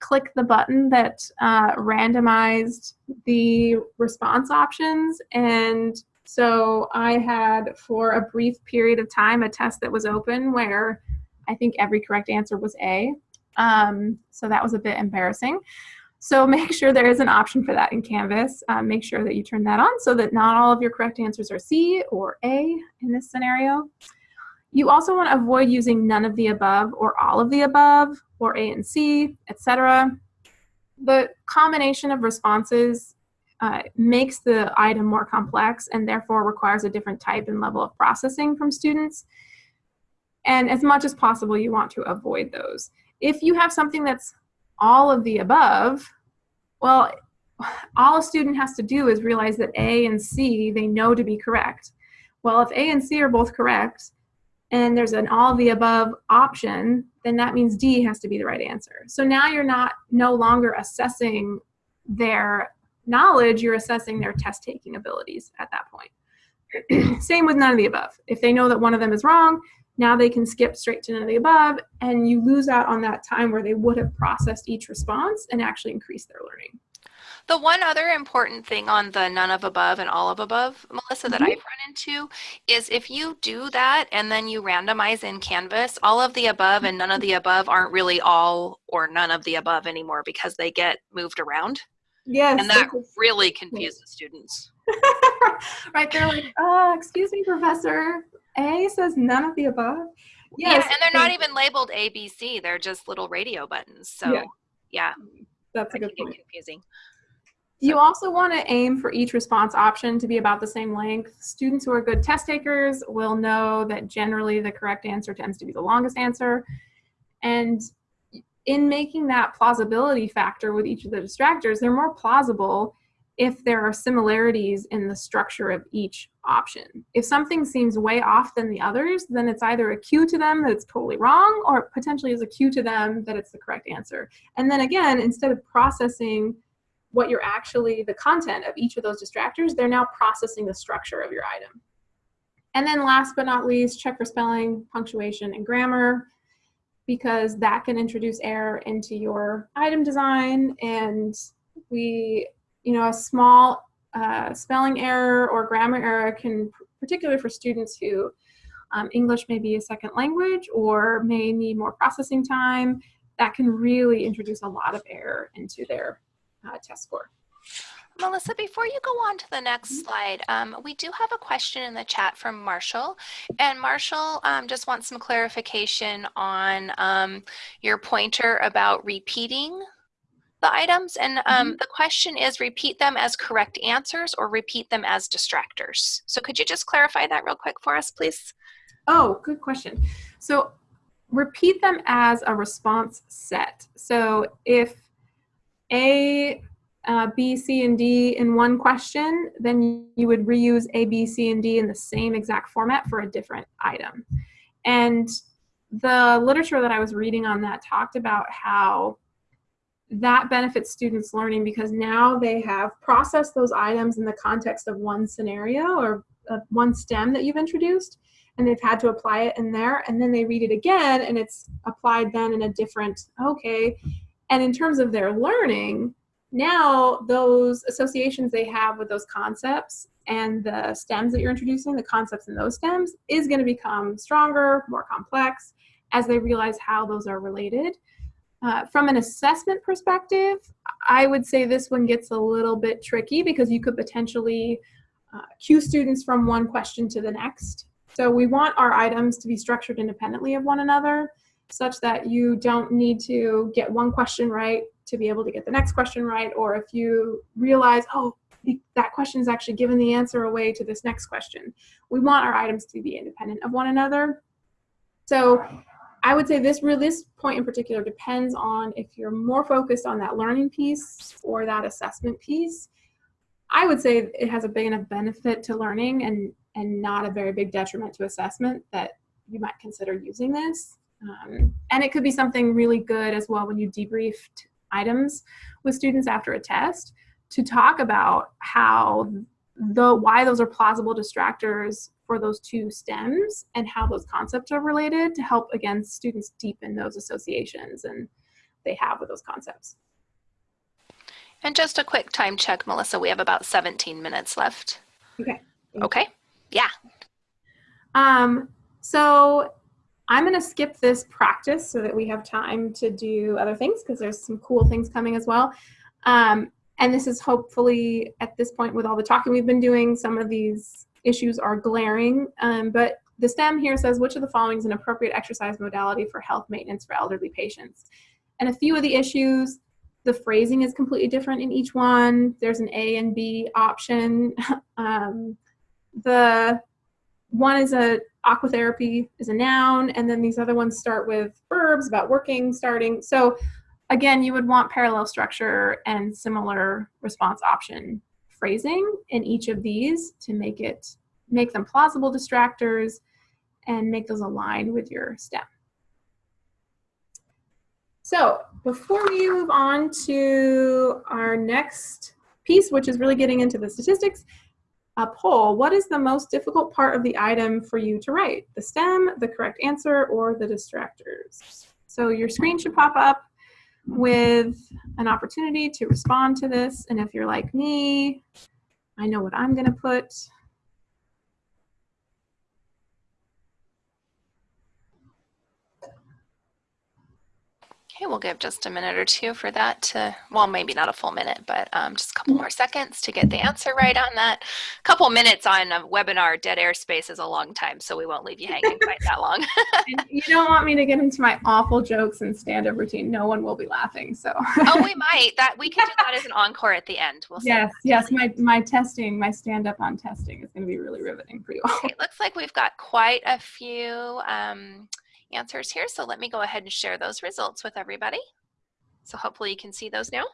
click the button that uh, randomized the response options. And so I had, for a brief period of time, a test that was open where I think every correct answer was A. Um, so that was a bit embarrassing. So make sure there is an option for that in Canvas. Um, make sure that you turn that on so that not all of your correct answers are C or A in this scenario. You also want to avoid using none of the above or all of the above or A and C, etc. The combination of responses uh, makes the item more complex and therefore requires a different type and level of processing from students. And as much as possible, you want to avoid those. If you have something that's all of the above, well, all a student has to do is realize that A and C they know to be correct. Well, if A and C are both correct, and there's an all of the above option, then that means D has to be the right answer. So now you're not no longer assessing their knowledge, you're assessing their test taking abilities at that point. Same with none of the above. If they know that one of them is wrong, now they can skip straight to none of the above, and you lose out on that time where they would have processed each response and actually increased their learning.
The one other important thing on the none of above and all of above, Melissa, that mm -hmm. I've run into is if you do that and then you randomize in Canvas, all of the above and none of the above aren't really all or none of the above anymore because they get moved around.
Yes.
And that really confuses students.
right. They're like, oh, excuse me, professor. A says none of the above.
Yes. Yeah, and they're not even labeled A, B, C. They're just little radio buttons. So yeah, yeah
that's a good point.
confusing.
You also want to aim for each response option to be about the same length. Students who are good test takers will know that generally the correct answer tends to be the longest answer. And in making that plausibility factor with each of the distractors, they're more plausible if there are similarities in the structure of each option. If something seems way off than the others, then it's either a cue to them that it's totally wrong or potentially is a cue to them that it's the correct answer. And then again, instead of processing what you're actually, the content of each of those distractors, they're now processing the structure of your item. And then last but not least, check for spelling, punctuation, and grammar because that can introduce error into your item design. And we, you know, a small uh, spelling error or grammar error can, particularly for students who um, English may be a second language or may need more processing time, that can really introduce a lot of error into their uh, test score.
Melissa, before you go on to the next
Mm-hmm.
slide, um, we do have a question in the chat from Marshall. And Marshall um, just wants some clarification on um, your pointer about repeating the items. And um, the question is repeat them as correct answers or repeat them as distractors. So could you just clarify that real quick for us, please?
Oh, good question. So repeat them as a response set. So if A, uh, B, C, and D in one question, then you would reuse A, B, C, and D in the same exact format for a different item. And the literature that I was reading on that talked about how that benefits students learning because now they have processed those items in the context of one scenario or uh, one STEM that you've introduced and they've had to apply it in there and then they read it again and it's applied then in a different okay. And in terms of their learning now those associations they have with those concepts and the stems that you're introducing the concepts in those stems is going to become stronger more complex as they realize how those are related uh, from an assessment perspective i would say this one gets a little bit tricky because you could potentially uh, cue students from one question to the next so we want our items to be structured independently of one another such that you don't need to get one question right to be able to get the next question right. Or if you realize, oh, that question is actually giving the answer away to this next question. We want our items to be independent of one another. So I would say this really, this point in particular depends on if you're more focused on that learning piece or that assessment piece. I would say it has a big enough benefit to learning and and not a very big detriment to assessment that you might consider using this. Um, and it could be something really good as well when you debriefed items with students after a test to talk about how the why those are plausible distractors for those two stems and how those concepts are related to help again students deepen those associations and they have with those concepts.
And just a quick time check, Melissa, we have about 17 minutes left.
Okay.
Okay. Yeah.
Um, so I'm going to skip this practice so that we have time to do other things because there's some cool things coming as well. Um, and this is hopefully at this point with all the talking we've been doing, some of these issues are glaring. Um, but the STEM here says which of the following is an appropriate exercise modality for health maintenance for elderly patients? And a few of the issues, the phrasing is completely different in each one. There's an A and B option. um, the one is a aquatherapy is a noun, and then these other ones start with verbs about working, starting. So again, you would want parallel structure and similar response option phrasing in each of these to make it make them plausible distractors and make those align with your STEM. So before we move on to our next piece, which is really getting into the statistics, a poll, what is the most difficult part of the item for you to write? The STEM, the correct answer, or the distractors? So your screen should pop up with an opportunity to respond to this. And if you're like me, I know what I'm gonna put.
Okay, we'll give just a minute or two for that to, well, maybe not a full minute, but um, just a couple more seconds to get the answer right on that. A couple minutes on a webinar, dead air space is a long time, so we won't leave you hanging quite that long.
You don't want me to get into my awful jokes and stand-up routine. No one will be laughing, so.
oh, we might. That we can do that as an encore at the end. We'll
yes, yes. My my testing, my stand-up on testing is going to be really riveting for you all.
Okay, looks like we've got quite a few um, answers here. So let me go ahead and share those results with everybody. So hopefully you can see those now.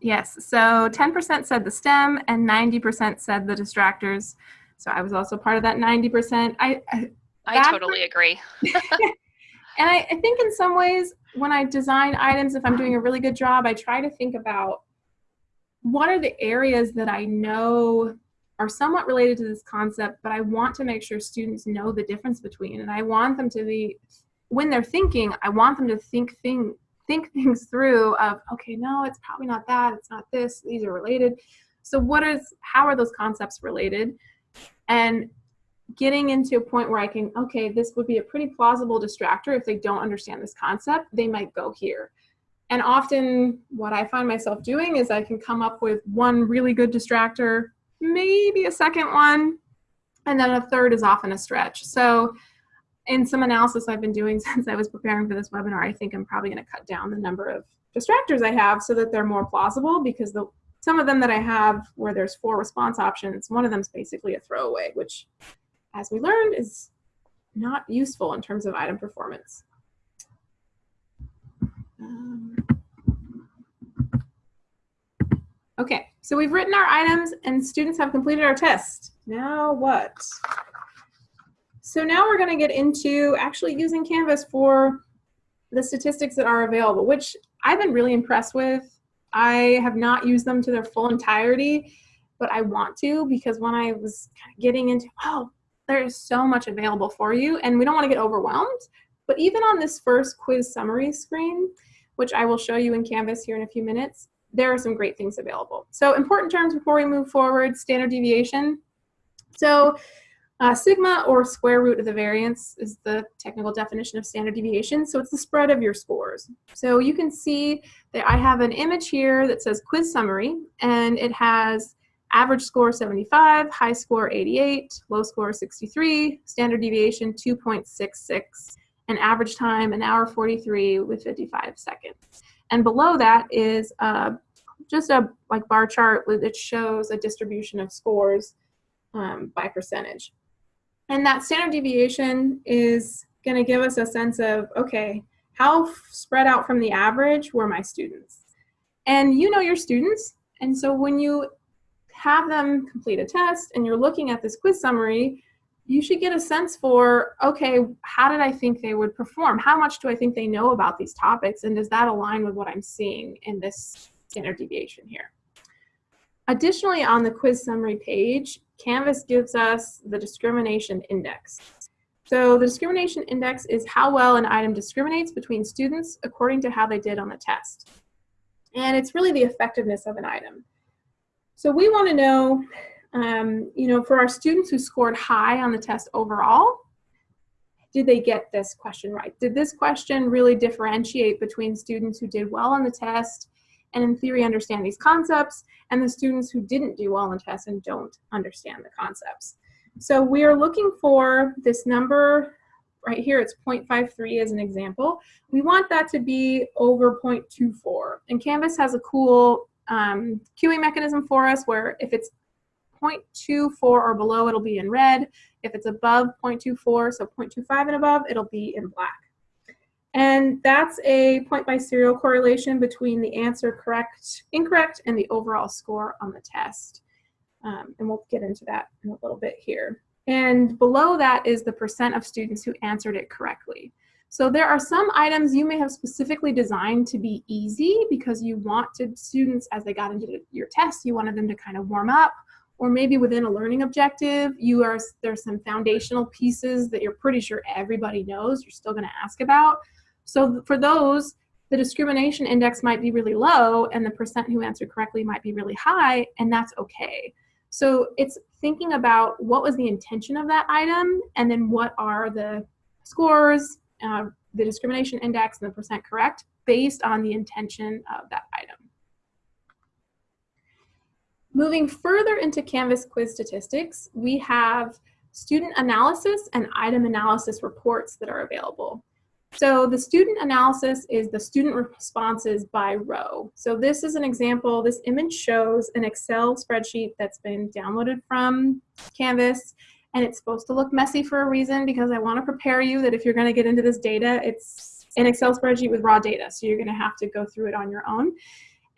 Yes, so 10% said the STEM and 90% said the distractors. So I was also part of that 90%. I, I,
I totally agree.
and I, I think in some ways, when I design items, if I'm doing a really good job, I try to think about what are the areas that I know are somewhat related to this concept, but I want to make sure students know the difference between, and I want them to be, when they're thinking, I want them to think thing, think things through of, okay, no, it's probably not that, it's not this, these are related. So what is, how are those concepts related? And getting into a point where I can, okay, this would be a pretty plausible distractor if they don't understand this concept, they might go here. And often what I find myself doing is I can come up with one really good distractor, maybe a second one, and then a third is often a stretch. So in some analysis I've been doing since I was preparing for this webinar, I think I'm probably gonna cut down the number of distractors I have so that they're more plausible because the some of them that I have where there's four response options, one of them is basically a throwaway, which as we learned is not useful in terms of item performance. Um, okay, so we've written our items and students have completed our test. Now what? So now we're going to get into actually using Canvas for the statistics that are available, which I've been really impressed with. I have not used them to their full entirety, but I want to because when I was getting into, oh, there's so much available for you and we don't want to get overwhelmed. But even on this first quiz summary screen, which I will show you in Canvas here in a few minutes, there are some great things available. So important terms before we move forward, standard deviation. So uh, sigma or square root of the variance is the technical definition of standard deviation. So it's the spread of your scores. So you can see that I have an image here that says quiz summary and it has average score 75, high score 88, low score 63, standard deviation 2.66 and average time an hour 43 with 55 seconds. And below that is uh, just a like bar chart that shows a distribution of scores um, by percentage. And that standard deviation is going to give us a sense of, okay, how spread out from the average were my students? And you know your students. And so when you have them complete a test and you're looking at this quiz summary, you should get a sense for, okay, how did I think they would perform? How much do I think they know about these topics? And does that align with what I'm seeing in this standard deviation here? Additionally, on the quiz summary page, Canvas gives us the discrimination index. So the discrimination index is how well an item discriminates between students according to how they did on the test. And it's really the effectiveness of an item. So we want to know um, you know, for our students who scored high on the test overall, did they get this question right? Did this question really differentiate between students who did well on the test and in theory understand these concepts and the students who didn't do well on the test and don't understand the concepts? So we are looking for this number right here, it's 0.53 as an example. We want that to be over 0.24. And Canvas has a cool um, cueing mechanism for us where if it's 0.24 or below, it'll be in red. If it's above 0.24, so 0.25 and above, it'll be in black. And that's a point biserial correlation between the answer correct, incorrect, and the overall score on the test. Um, and we'll get into that in a little bit here. And below that is the percent of students who answered it correctly. So there are some items you may have specifically designed to be easy because you wanted students, as they got into your test, you wanted them to kind of warm up or maybe within a learning objective, you are there's some foundational pieces that you're pretty sure everybody knows you're still going to ask about. So for those, the discrimination index might be really low and the percent who answered correctly might be really high, and that's okay. So it's thinking about what was the intention of that item and then what are the scores, uh, the discrimination index, and the percent correct based on the intention of that item. Moving further into Canvas quiz statistics, we have student analysis and item analysis reports that are available. So the student analysis is the student responses by row. So this is an example, this image shows an Excel spreadsheet that's been downloaded from Canvas and it's supposed to look messy for a reason because I wanna prepare you that if you're gonna get into this data, it's an Excel spreadsheet with raw data. So you're gonna have to go through it on your own.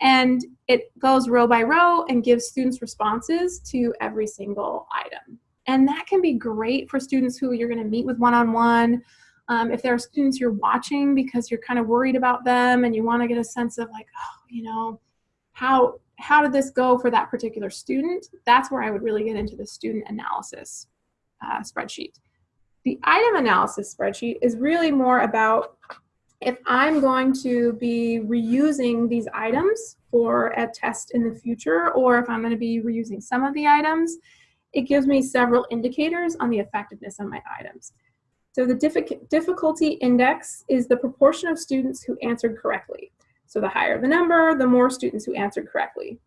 And it goes row by row and gives students responses to every single item. And that can be great for students who you're going to meet with one-on-one. -on -one. Um, if there are students you're watching because you're kind of worried about them and you want to get a sense of like, oh, you know, how how did this go for that particular student? That's where I would really get into the student analysis uh, spreadsheet. The item analysis spreadsheet is really more about if I'm going to be reusing these items for a test in the future, or if I'm going to be reusing some of the items, it gives me several indicators on the effectiveness of my items. So the difficulty index is the proportion of students who answered correctly. So the higher the number, the more students who answered correctly.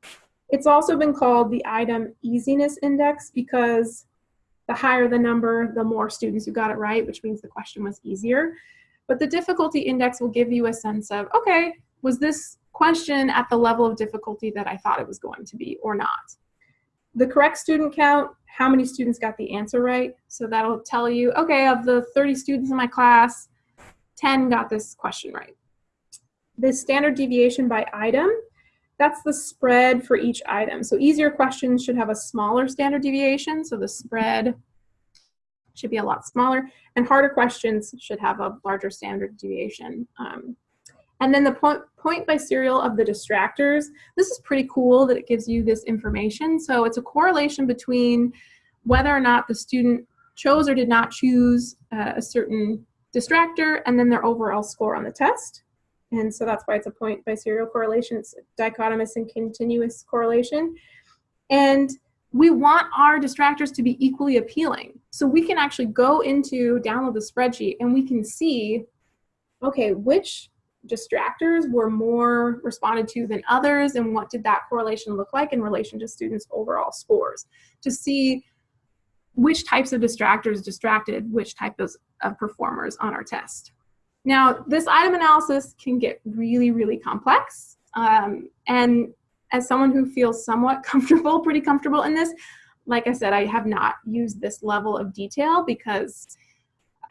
It's also been called the item easiness index because the higher the number, the more students who got it right, which means the question was easier. But the difficulty index will give you a sense of, okay, was this question at the level of difficulty that I thought it was going to be or not? The correct student count, how many students got the answer right? So that'll tell you, okay, of the 30 students in my class, 10 got this question right. The standard deviation by item, that's the spread for each item. So easier questions should have a smaller standard deviation, so the spread should be a lot smaller, and harder questions should have a larger standard deviation. Um, and then the point, point biserial of the distractors. This is pretty cool that it gives you this information. So it's a correlation between whether or not the student chose or did not choose uh, a certain distractor and then their overall score on the test. And so that's why it's a point biserial correlation. It's dichotomous and continuous correlation. And we want our distractors to be equally appealing. So we can actually go into, download the spreadsheet, and we can see, okay, which distractors were more responded to than others, and what did that correlation look like in relation to students' overall scores, to see which types of distractors distracted which types of performers on our test. Now, this item analysis can get really, really complex, um, and as someone who feels somewhat comfortable, pretty comfortable in this, like I said, I have not used this level of detail because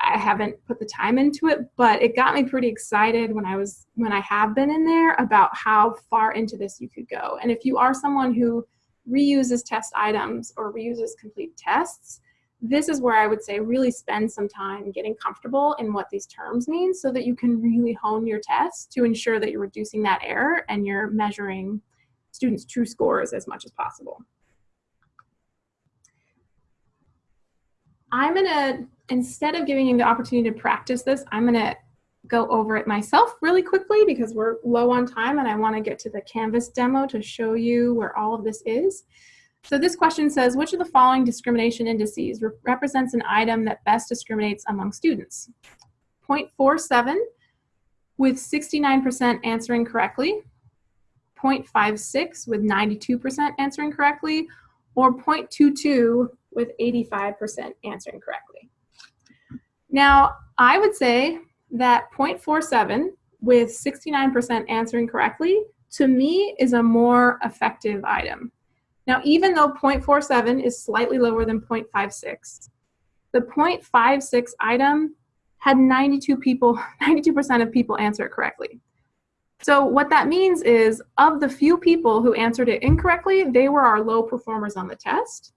I haven't put the time into it, but it got me pretty excited when I was when I have been in there about how far into this you could go. And if you are someone who reuses test items or reuses complete tests, this is where I would say really spend some time getting comfortable in what these terms mean so that you can really hone your test to ensure that you're reducing that error and you're measuring students' true scores as much as possible. I'm gonna, instead of giving you the opportunity to practice this, I'm gonna go over it myself really quickly because we're low on time and I wanna get to the Canvas demo to show you where all of this is. So this question says, which of the following discrimination indices re represents an item that best discriminates among students? 0.47 with 69% answering correctly, 0.56 with 92% answering correctly, or 0.22 with 85% answering correctly. Now, I would say that 0.47 with 69% answering correctly, to me, is a more effective item. Now, even though 0.47 is slightly lower than 0.56, the 0.56 item had 92 people, 92% of people answer it correctly. So what that means is of the few people who answered it incorrectly, they were our low performers on the test.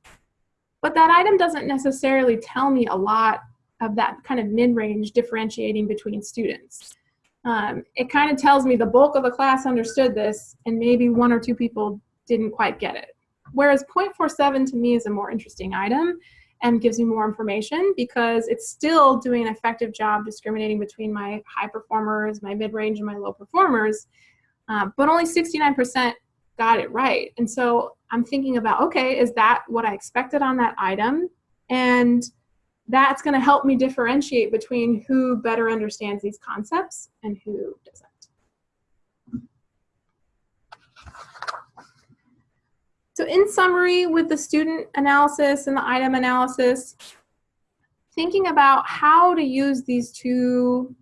But that item doesn't necessarily tell me a lot of that kind of mid-range differentiating between students. Um, it kind of tells me the bulk of the class understood this and maybe one or two people didn't quite get it. Whereas 0.47 to me is a more interesting item and gives me more information because it's still doing an effective job discriminating between my high performers, my mid-range, and my low performers. Uh, but only 69% got it right. And so I'm thinking about, okay, is that what I expected on that item? And that's going to help me differentiate between who better understands these concepts and who doesn't. So in summary, with the student analysis and the item analysis, thinking about how to use these two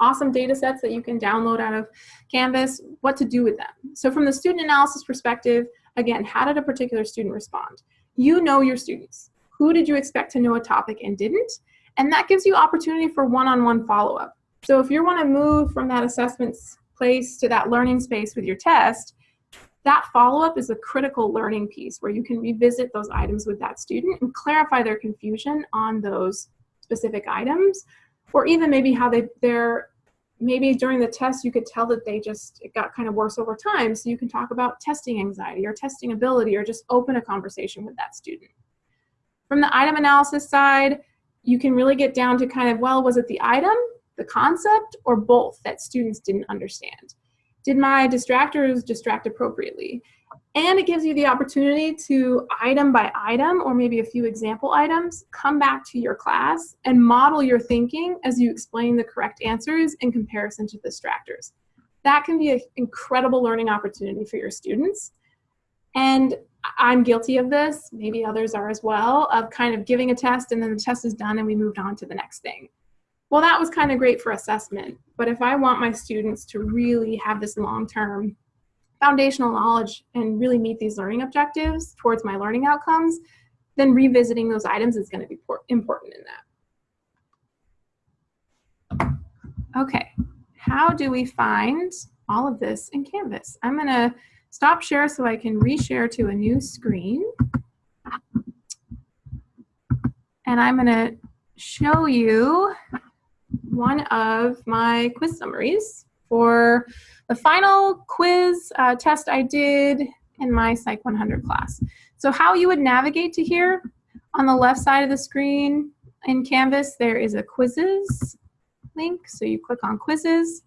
awesome data sets that you can download out of Canvas, what to do with them. So from the student analysis perspective, again, how did a particular student respond? You know your students. Who did you expect to know a topic and didn't? And that gives you opportunity for one-on-one follow-up. So if you want to move from that assessment place to that learning space with your test, that follow-up is a critical learning piece where you can revisit those items with that student and clarify their confusion on those specific items, or even maybe how they, they're maybe during the test you could tell that they just it got kind of worse over time so you can talk about testing anxiety or testing ability or just open a conversation with that student from the item analysis side you can really get down to kind of well was it the item the concept or both that students didn't understand did my distractors distract appropriately and it gives you the opportunity to item by item or maybe a few example items, come back to your class and model your thinking as you explain the correct answers in comparison to distractors. That can be an incredible learning opportunity for your students. And I'm guilty of this, maybe others are as well, of kind of giving a test and then the test is done and we moved on to the next thing. Well, that was kind of great for assessment, but if I want my students to really have this long-term foundational knowledge and really meet these learning objectives towards my learning outcomes, then revisiting those items is going to be important in that. Okay, how do we find all of this in Canvas? I'm going to stop share so I can reshare to a new screen. And I'm going to show you one of my quiz summaries for the final quiz uh, test I did in my Psych 100 class. So how you would navigate to here, on the left side of the screen in Canvas, there is a quizzes link. So you click on quizzes.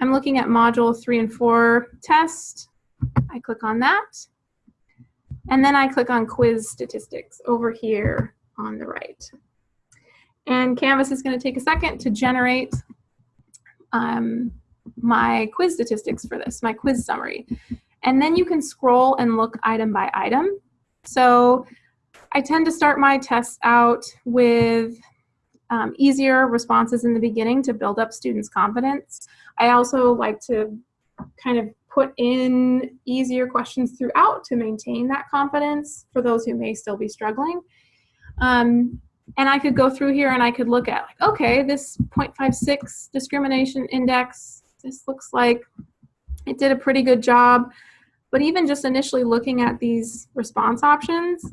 I'm looking at module three and four test. I click on that. And then I click on quiz statistics over here on the right. And Canvas is going to take a second to generate um, my quiz statistics for this, my quiz summary. And then you can scroll and look item by item. So I tend to start my tests out with um, easier responses in the beginning to build up students' confidence. I also like to kind of put in easier questions throughout to maintain that confidence for those who may still be struggling. Um, and I could go through here and I could look at like, okay, this 0.56 discrimination index this looks like it did a pretty good job. But even just initially looking at these response options,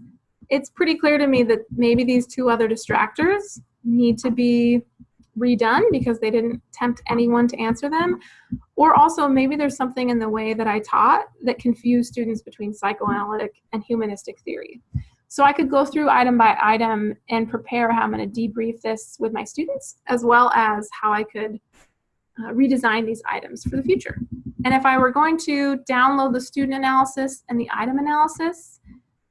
it's pretty clear to me that maybe these two other distractors need to be redone because they didn't tempt anyone to answer them. Or also maybe there's something in the way that I taught that confused students between psychoanalytic and humanistic theory. So I could go through item by item and prepare how I'm going to debrief this with my students, as well as how I could uh, redesign these items for the future. And if I were going to download the student analysis and the item analysis,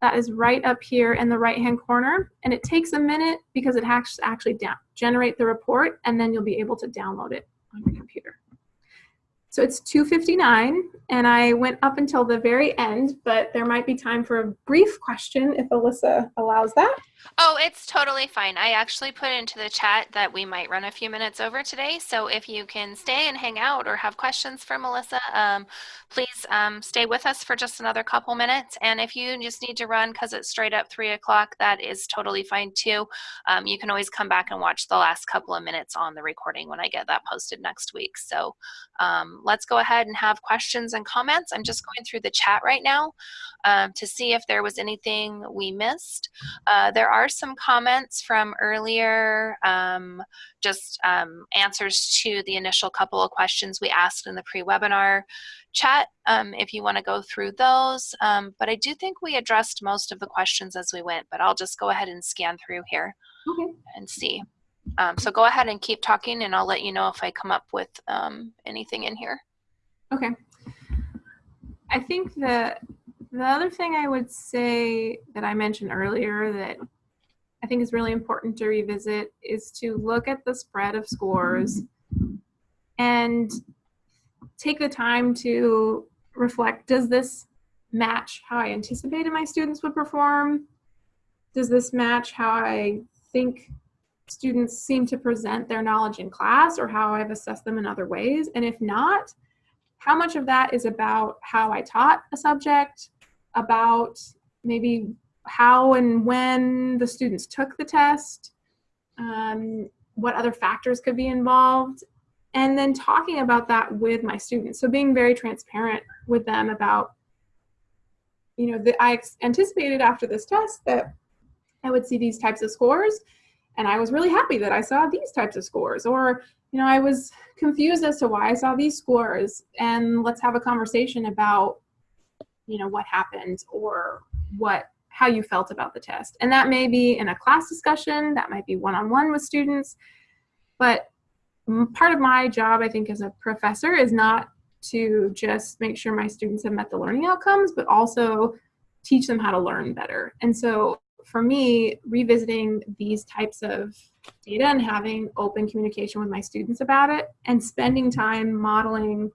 that is right up here in the right hand corner. And it takes a minute because it has to actually down, generate the report and then you'll be able to download it on your computer. So it's 2.59 and I went up until the very end, but there might be time for a brief question if Alyssa allows that.
Oh, it's totally fine. I actually put into the chat that we might run a few minutes over today. So if you can stay and hang out or have questions for Melissa, um, please um, stay with us for just another couple minutes. And if you just need to run because it's straight up three o'clock, that is totally fine too. Um, you can always come back and watch the last couple of minutes on the recording when I get that posted next week. So um, let's go ahead and have questions and comments. I'm just going through the chat right now um, to see if there was anything we missed. Uh, there are some comments from earlier, um, just um, answers to the initial couple of questions we asked in the pre-webinar chat um, if you want to go through those. Um, but I do think we addressed most of the questions as we went, but I'll just go ahead and scan through here okay. and see. Um, so go ahead and keep talking and I'll let you know if I come up with um, anything in here.
Okay. I think that the other thing I would say that I mentioned earlier that I think is really important to revisit is to look at the spread of scores and take the time to reflect, does this match how I anticipated my students would perform? Does this match how I think students seem to present their knowledge in class or how I've assessed them in other ways? And if not, how much of that is about how I taught a subject about maybe how and when the students took the test, um, what other factors could be involved, and then talking about that with my students. So being very transparent with them about, you know, that I anticipated after this test that I would see these types of scores, and I was really happy that I saw these types of scores. Or you know, I was confused as to why I saw these scores, and let's have a conversation about, you know, what happened or what how you felt about the test. And that may be in a class discussion, that might be one-on-one with students, but part of my job, I think, as a professor is not to just make sure my students have met the learning outcomes, but also teach them how to learn better. And so for me, revisiting these types of data and having open communication with my students about it and spending time modeling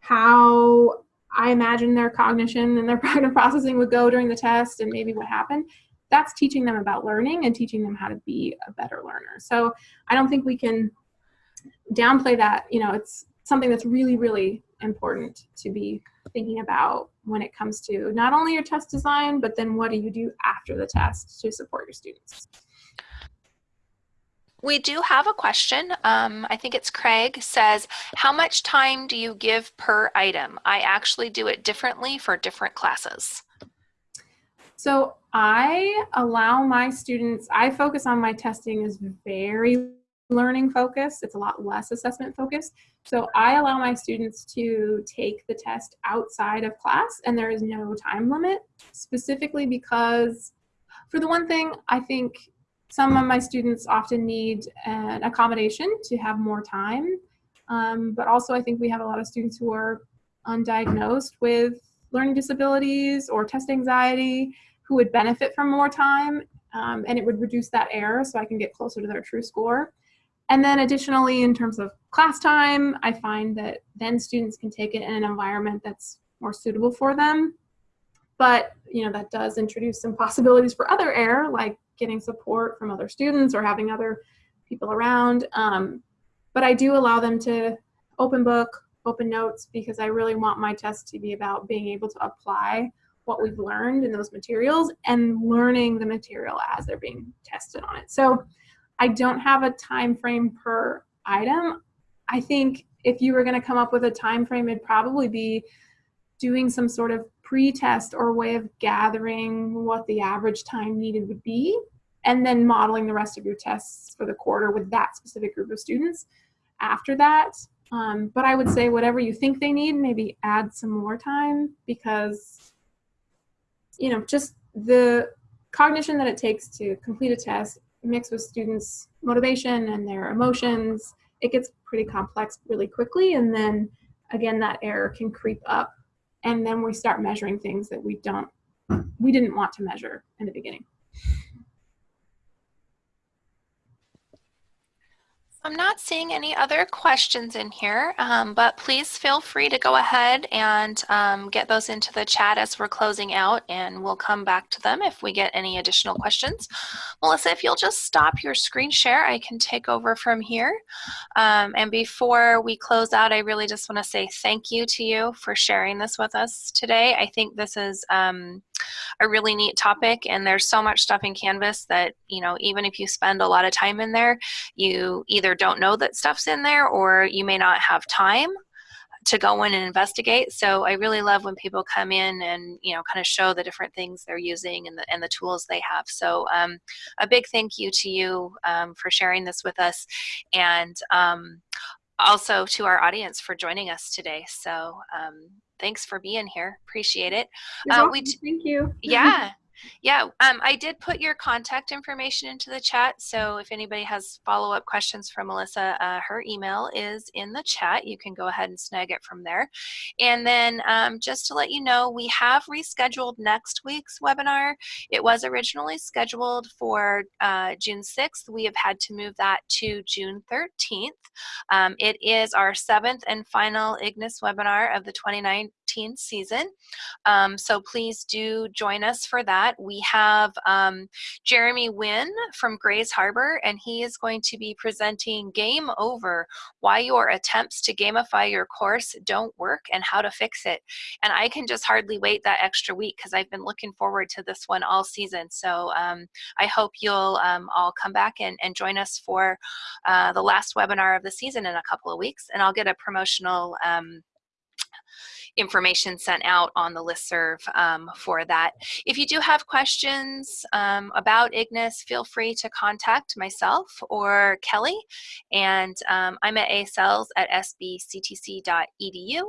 how I imagine their cognition and their cognitive processing would go during the test and maybe what happened, that's teaching them about learning and teaching them how to be a better learner. So I don't think we can downplay that. You know, it's something that's really, really important to be thinking about when it comes to not only your test design, but then what do you do after the test to support your students.
We do have a question. Um, I think it's Craig says, how much time do you give per item? I actually do it differently for different classes.
So I allow my students, I focus on my testing is very learning focused. It's a lot less assessment focused. So I allow my students to take the test outside of class and there is no time limit specifically because for the one thing, I think some of my students often need an accommodation to have more time. Um, but also I think we have a lot of students who are undiagnosed with learning disabilities or test anxiety who would benefit from more time um, and it would reduce that error so I can get closer to their true score. And then additionally, in terms of class time, I find that then students can take it in an environment that's more suitable for them. But, you know, that does introduce some possibilities for other error, like getting support from other students or having other people around. Um, but I do allow them to open book, open notes, because I really want my test to be about being able to apply what we've learned in those materials and learning the material as they're being tested on it. So I don't have a time frame per item. I think if you were going to come up with a time frame, it'd probably be doing some sort of pre-test or way of gathering what the average time needed would be, and then modeling the rest of your tests for the quarter with that specific group of students after that. Um, but I would say whatever you think they need, maybe add some more time because, you know, just the cognition that it takes to complete a test mixed with students' motivation and their emotions, it gets pretty complex really quickly. And then again, that error can creep up. And then we start measuring things that we don't, we didn't want to measure in the beginning.
I'm not seeing any other questions in here, um, but please feel free to go ahead and um, get those into the chat as we're closing out and we'll come back to them if we get any additional questions. Melissa, if you'll just stop your screen share, I can take over from here. Um, and before we close out, I really just want to say thank you to you for sharing this with us today. I think this is um, a really neat topic and there's so much stuff in Canvas that, you know, even if you spend a lot of time in there, you either don't know that stuff's in there or you may not have time to go in and investigate. So I really love when people come in and you know kind of show the different things they're using and the and the tools they have. So um, a big thank you to you um, for sharing this with us, and um, also to our audience for joining us today. So um, thanks for being here. Appreciate it.
Uh, we thank you.
Yeah. Yeah, um, I did put your contact information into the chat. So if anybody has follow-up questions for Melissa, uh, her email is in the chat. You can go ahead and snag it from there. And then um, just to let you know, we have rescheduled next week's webinar. It was originally scheduled for uh, June 6th. We have had to move that to June 13th. Um, it is our seventh and final IGNIS webinar of the 2019 season. Um, so please do join us for that that, we have um, Jeremy Wynn from Grays Harbor, and he is going to be presenting Game Over, Why Your Attempts to Gamify Your Course Don't Work and How to Fix It. And I can just hardly wait that extra week because I've been looking forward to this one all season. So um, I hope you'll um, all come back and, and join us for uh, the last webinar of the season in a couple of weeks, and I'll get a promotional um, information sent out on the listserv um, for that. If you do have questions um, about IGNIS, feel free to contact myself or Kelly. And um, I'm at asels at sbctc.edu.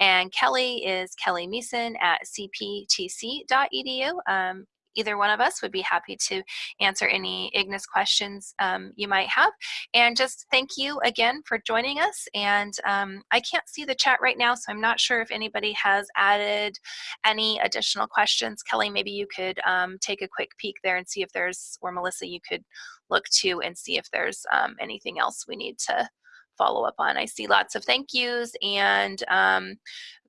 And Kelly is Kelly Meeson at cptc.edu. Um, either one of us would be happy to answer any Ignis questions um, you might have. And just thank you again for joining us. And um, I can't see the chat right now, so I'm not sure if anybody has added any additional questions. Kelly, maybe you could um, take a quick peek there and see if there's, or Melissa, you could look to and see if there's um, anything else we need to follow up on. I see lots of thank yous and um,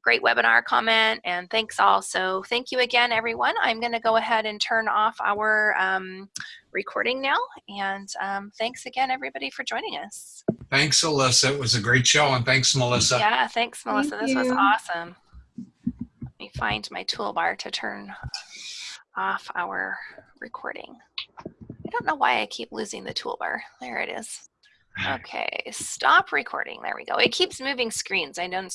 great webinar comment and thanks all. So thank you again, everyone. I'm gonna go ahead and turn off our um, recording now. And um, thanks again, everybody, for joining us.
Thanks, Alyssa. It was a great show. And thanks, Melissa.
Yeah, thanks, Melissa.
Thank
this was awesome. Let me find my toolbar to turn off our recording. I don't know why I keep losing the toolbar. There it is. Okay, stop recording. There we go. It keeps moving screens. I don't.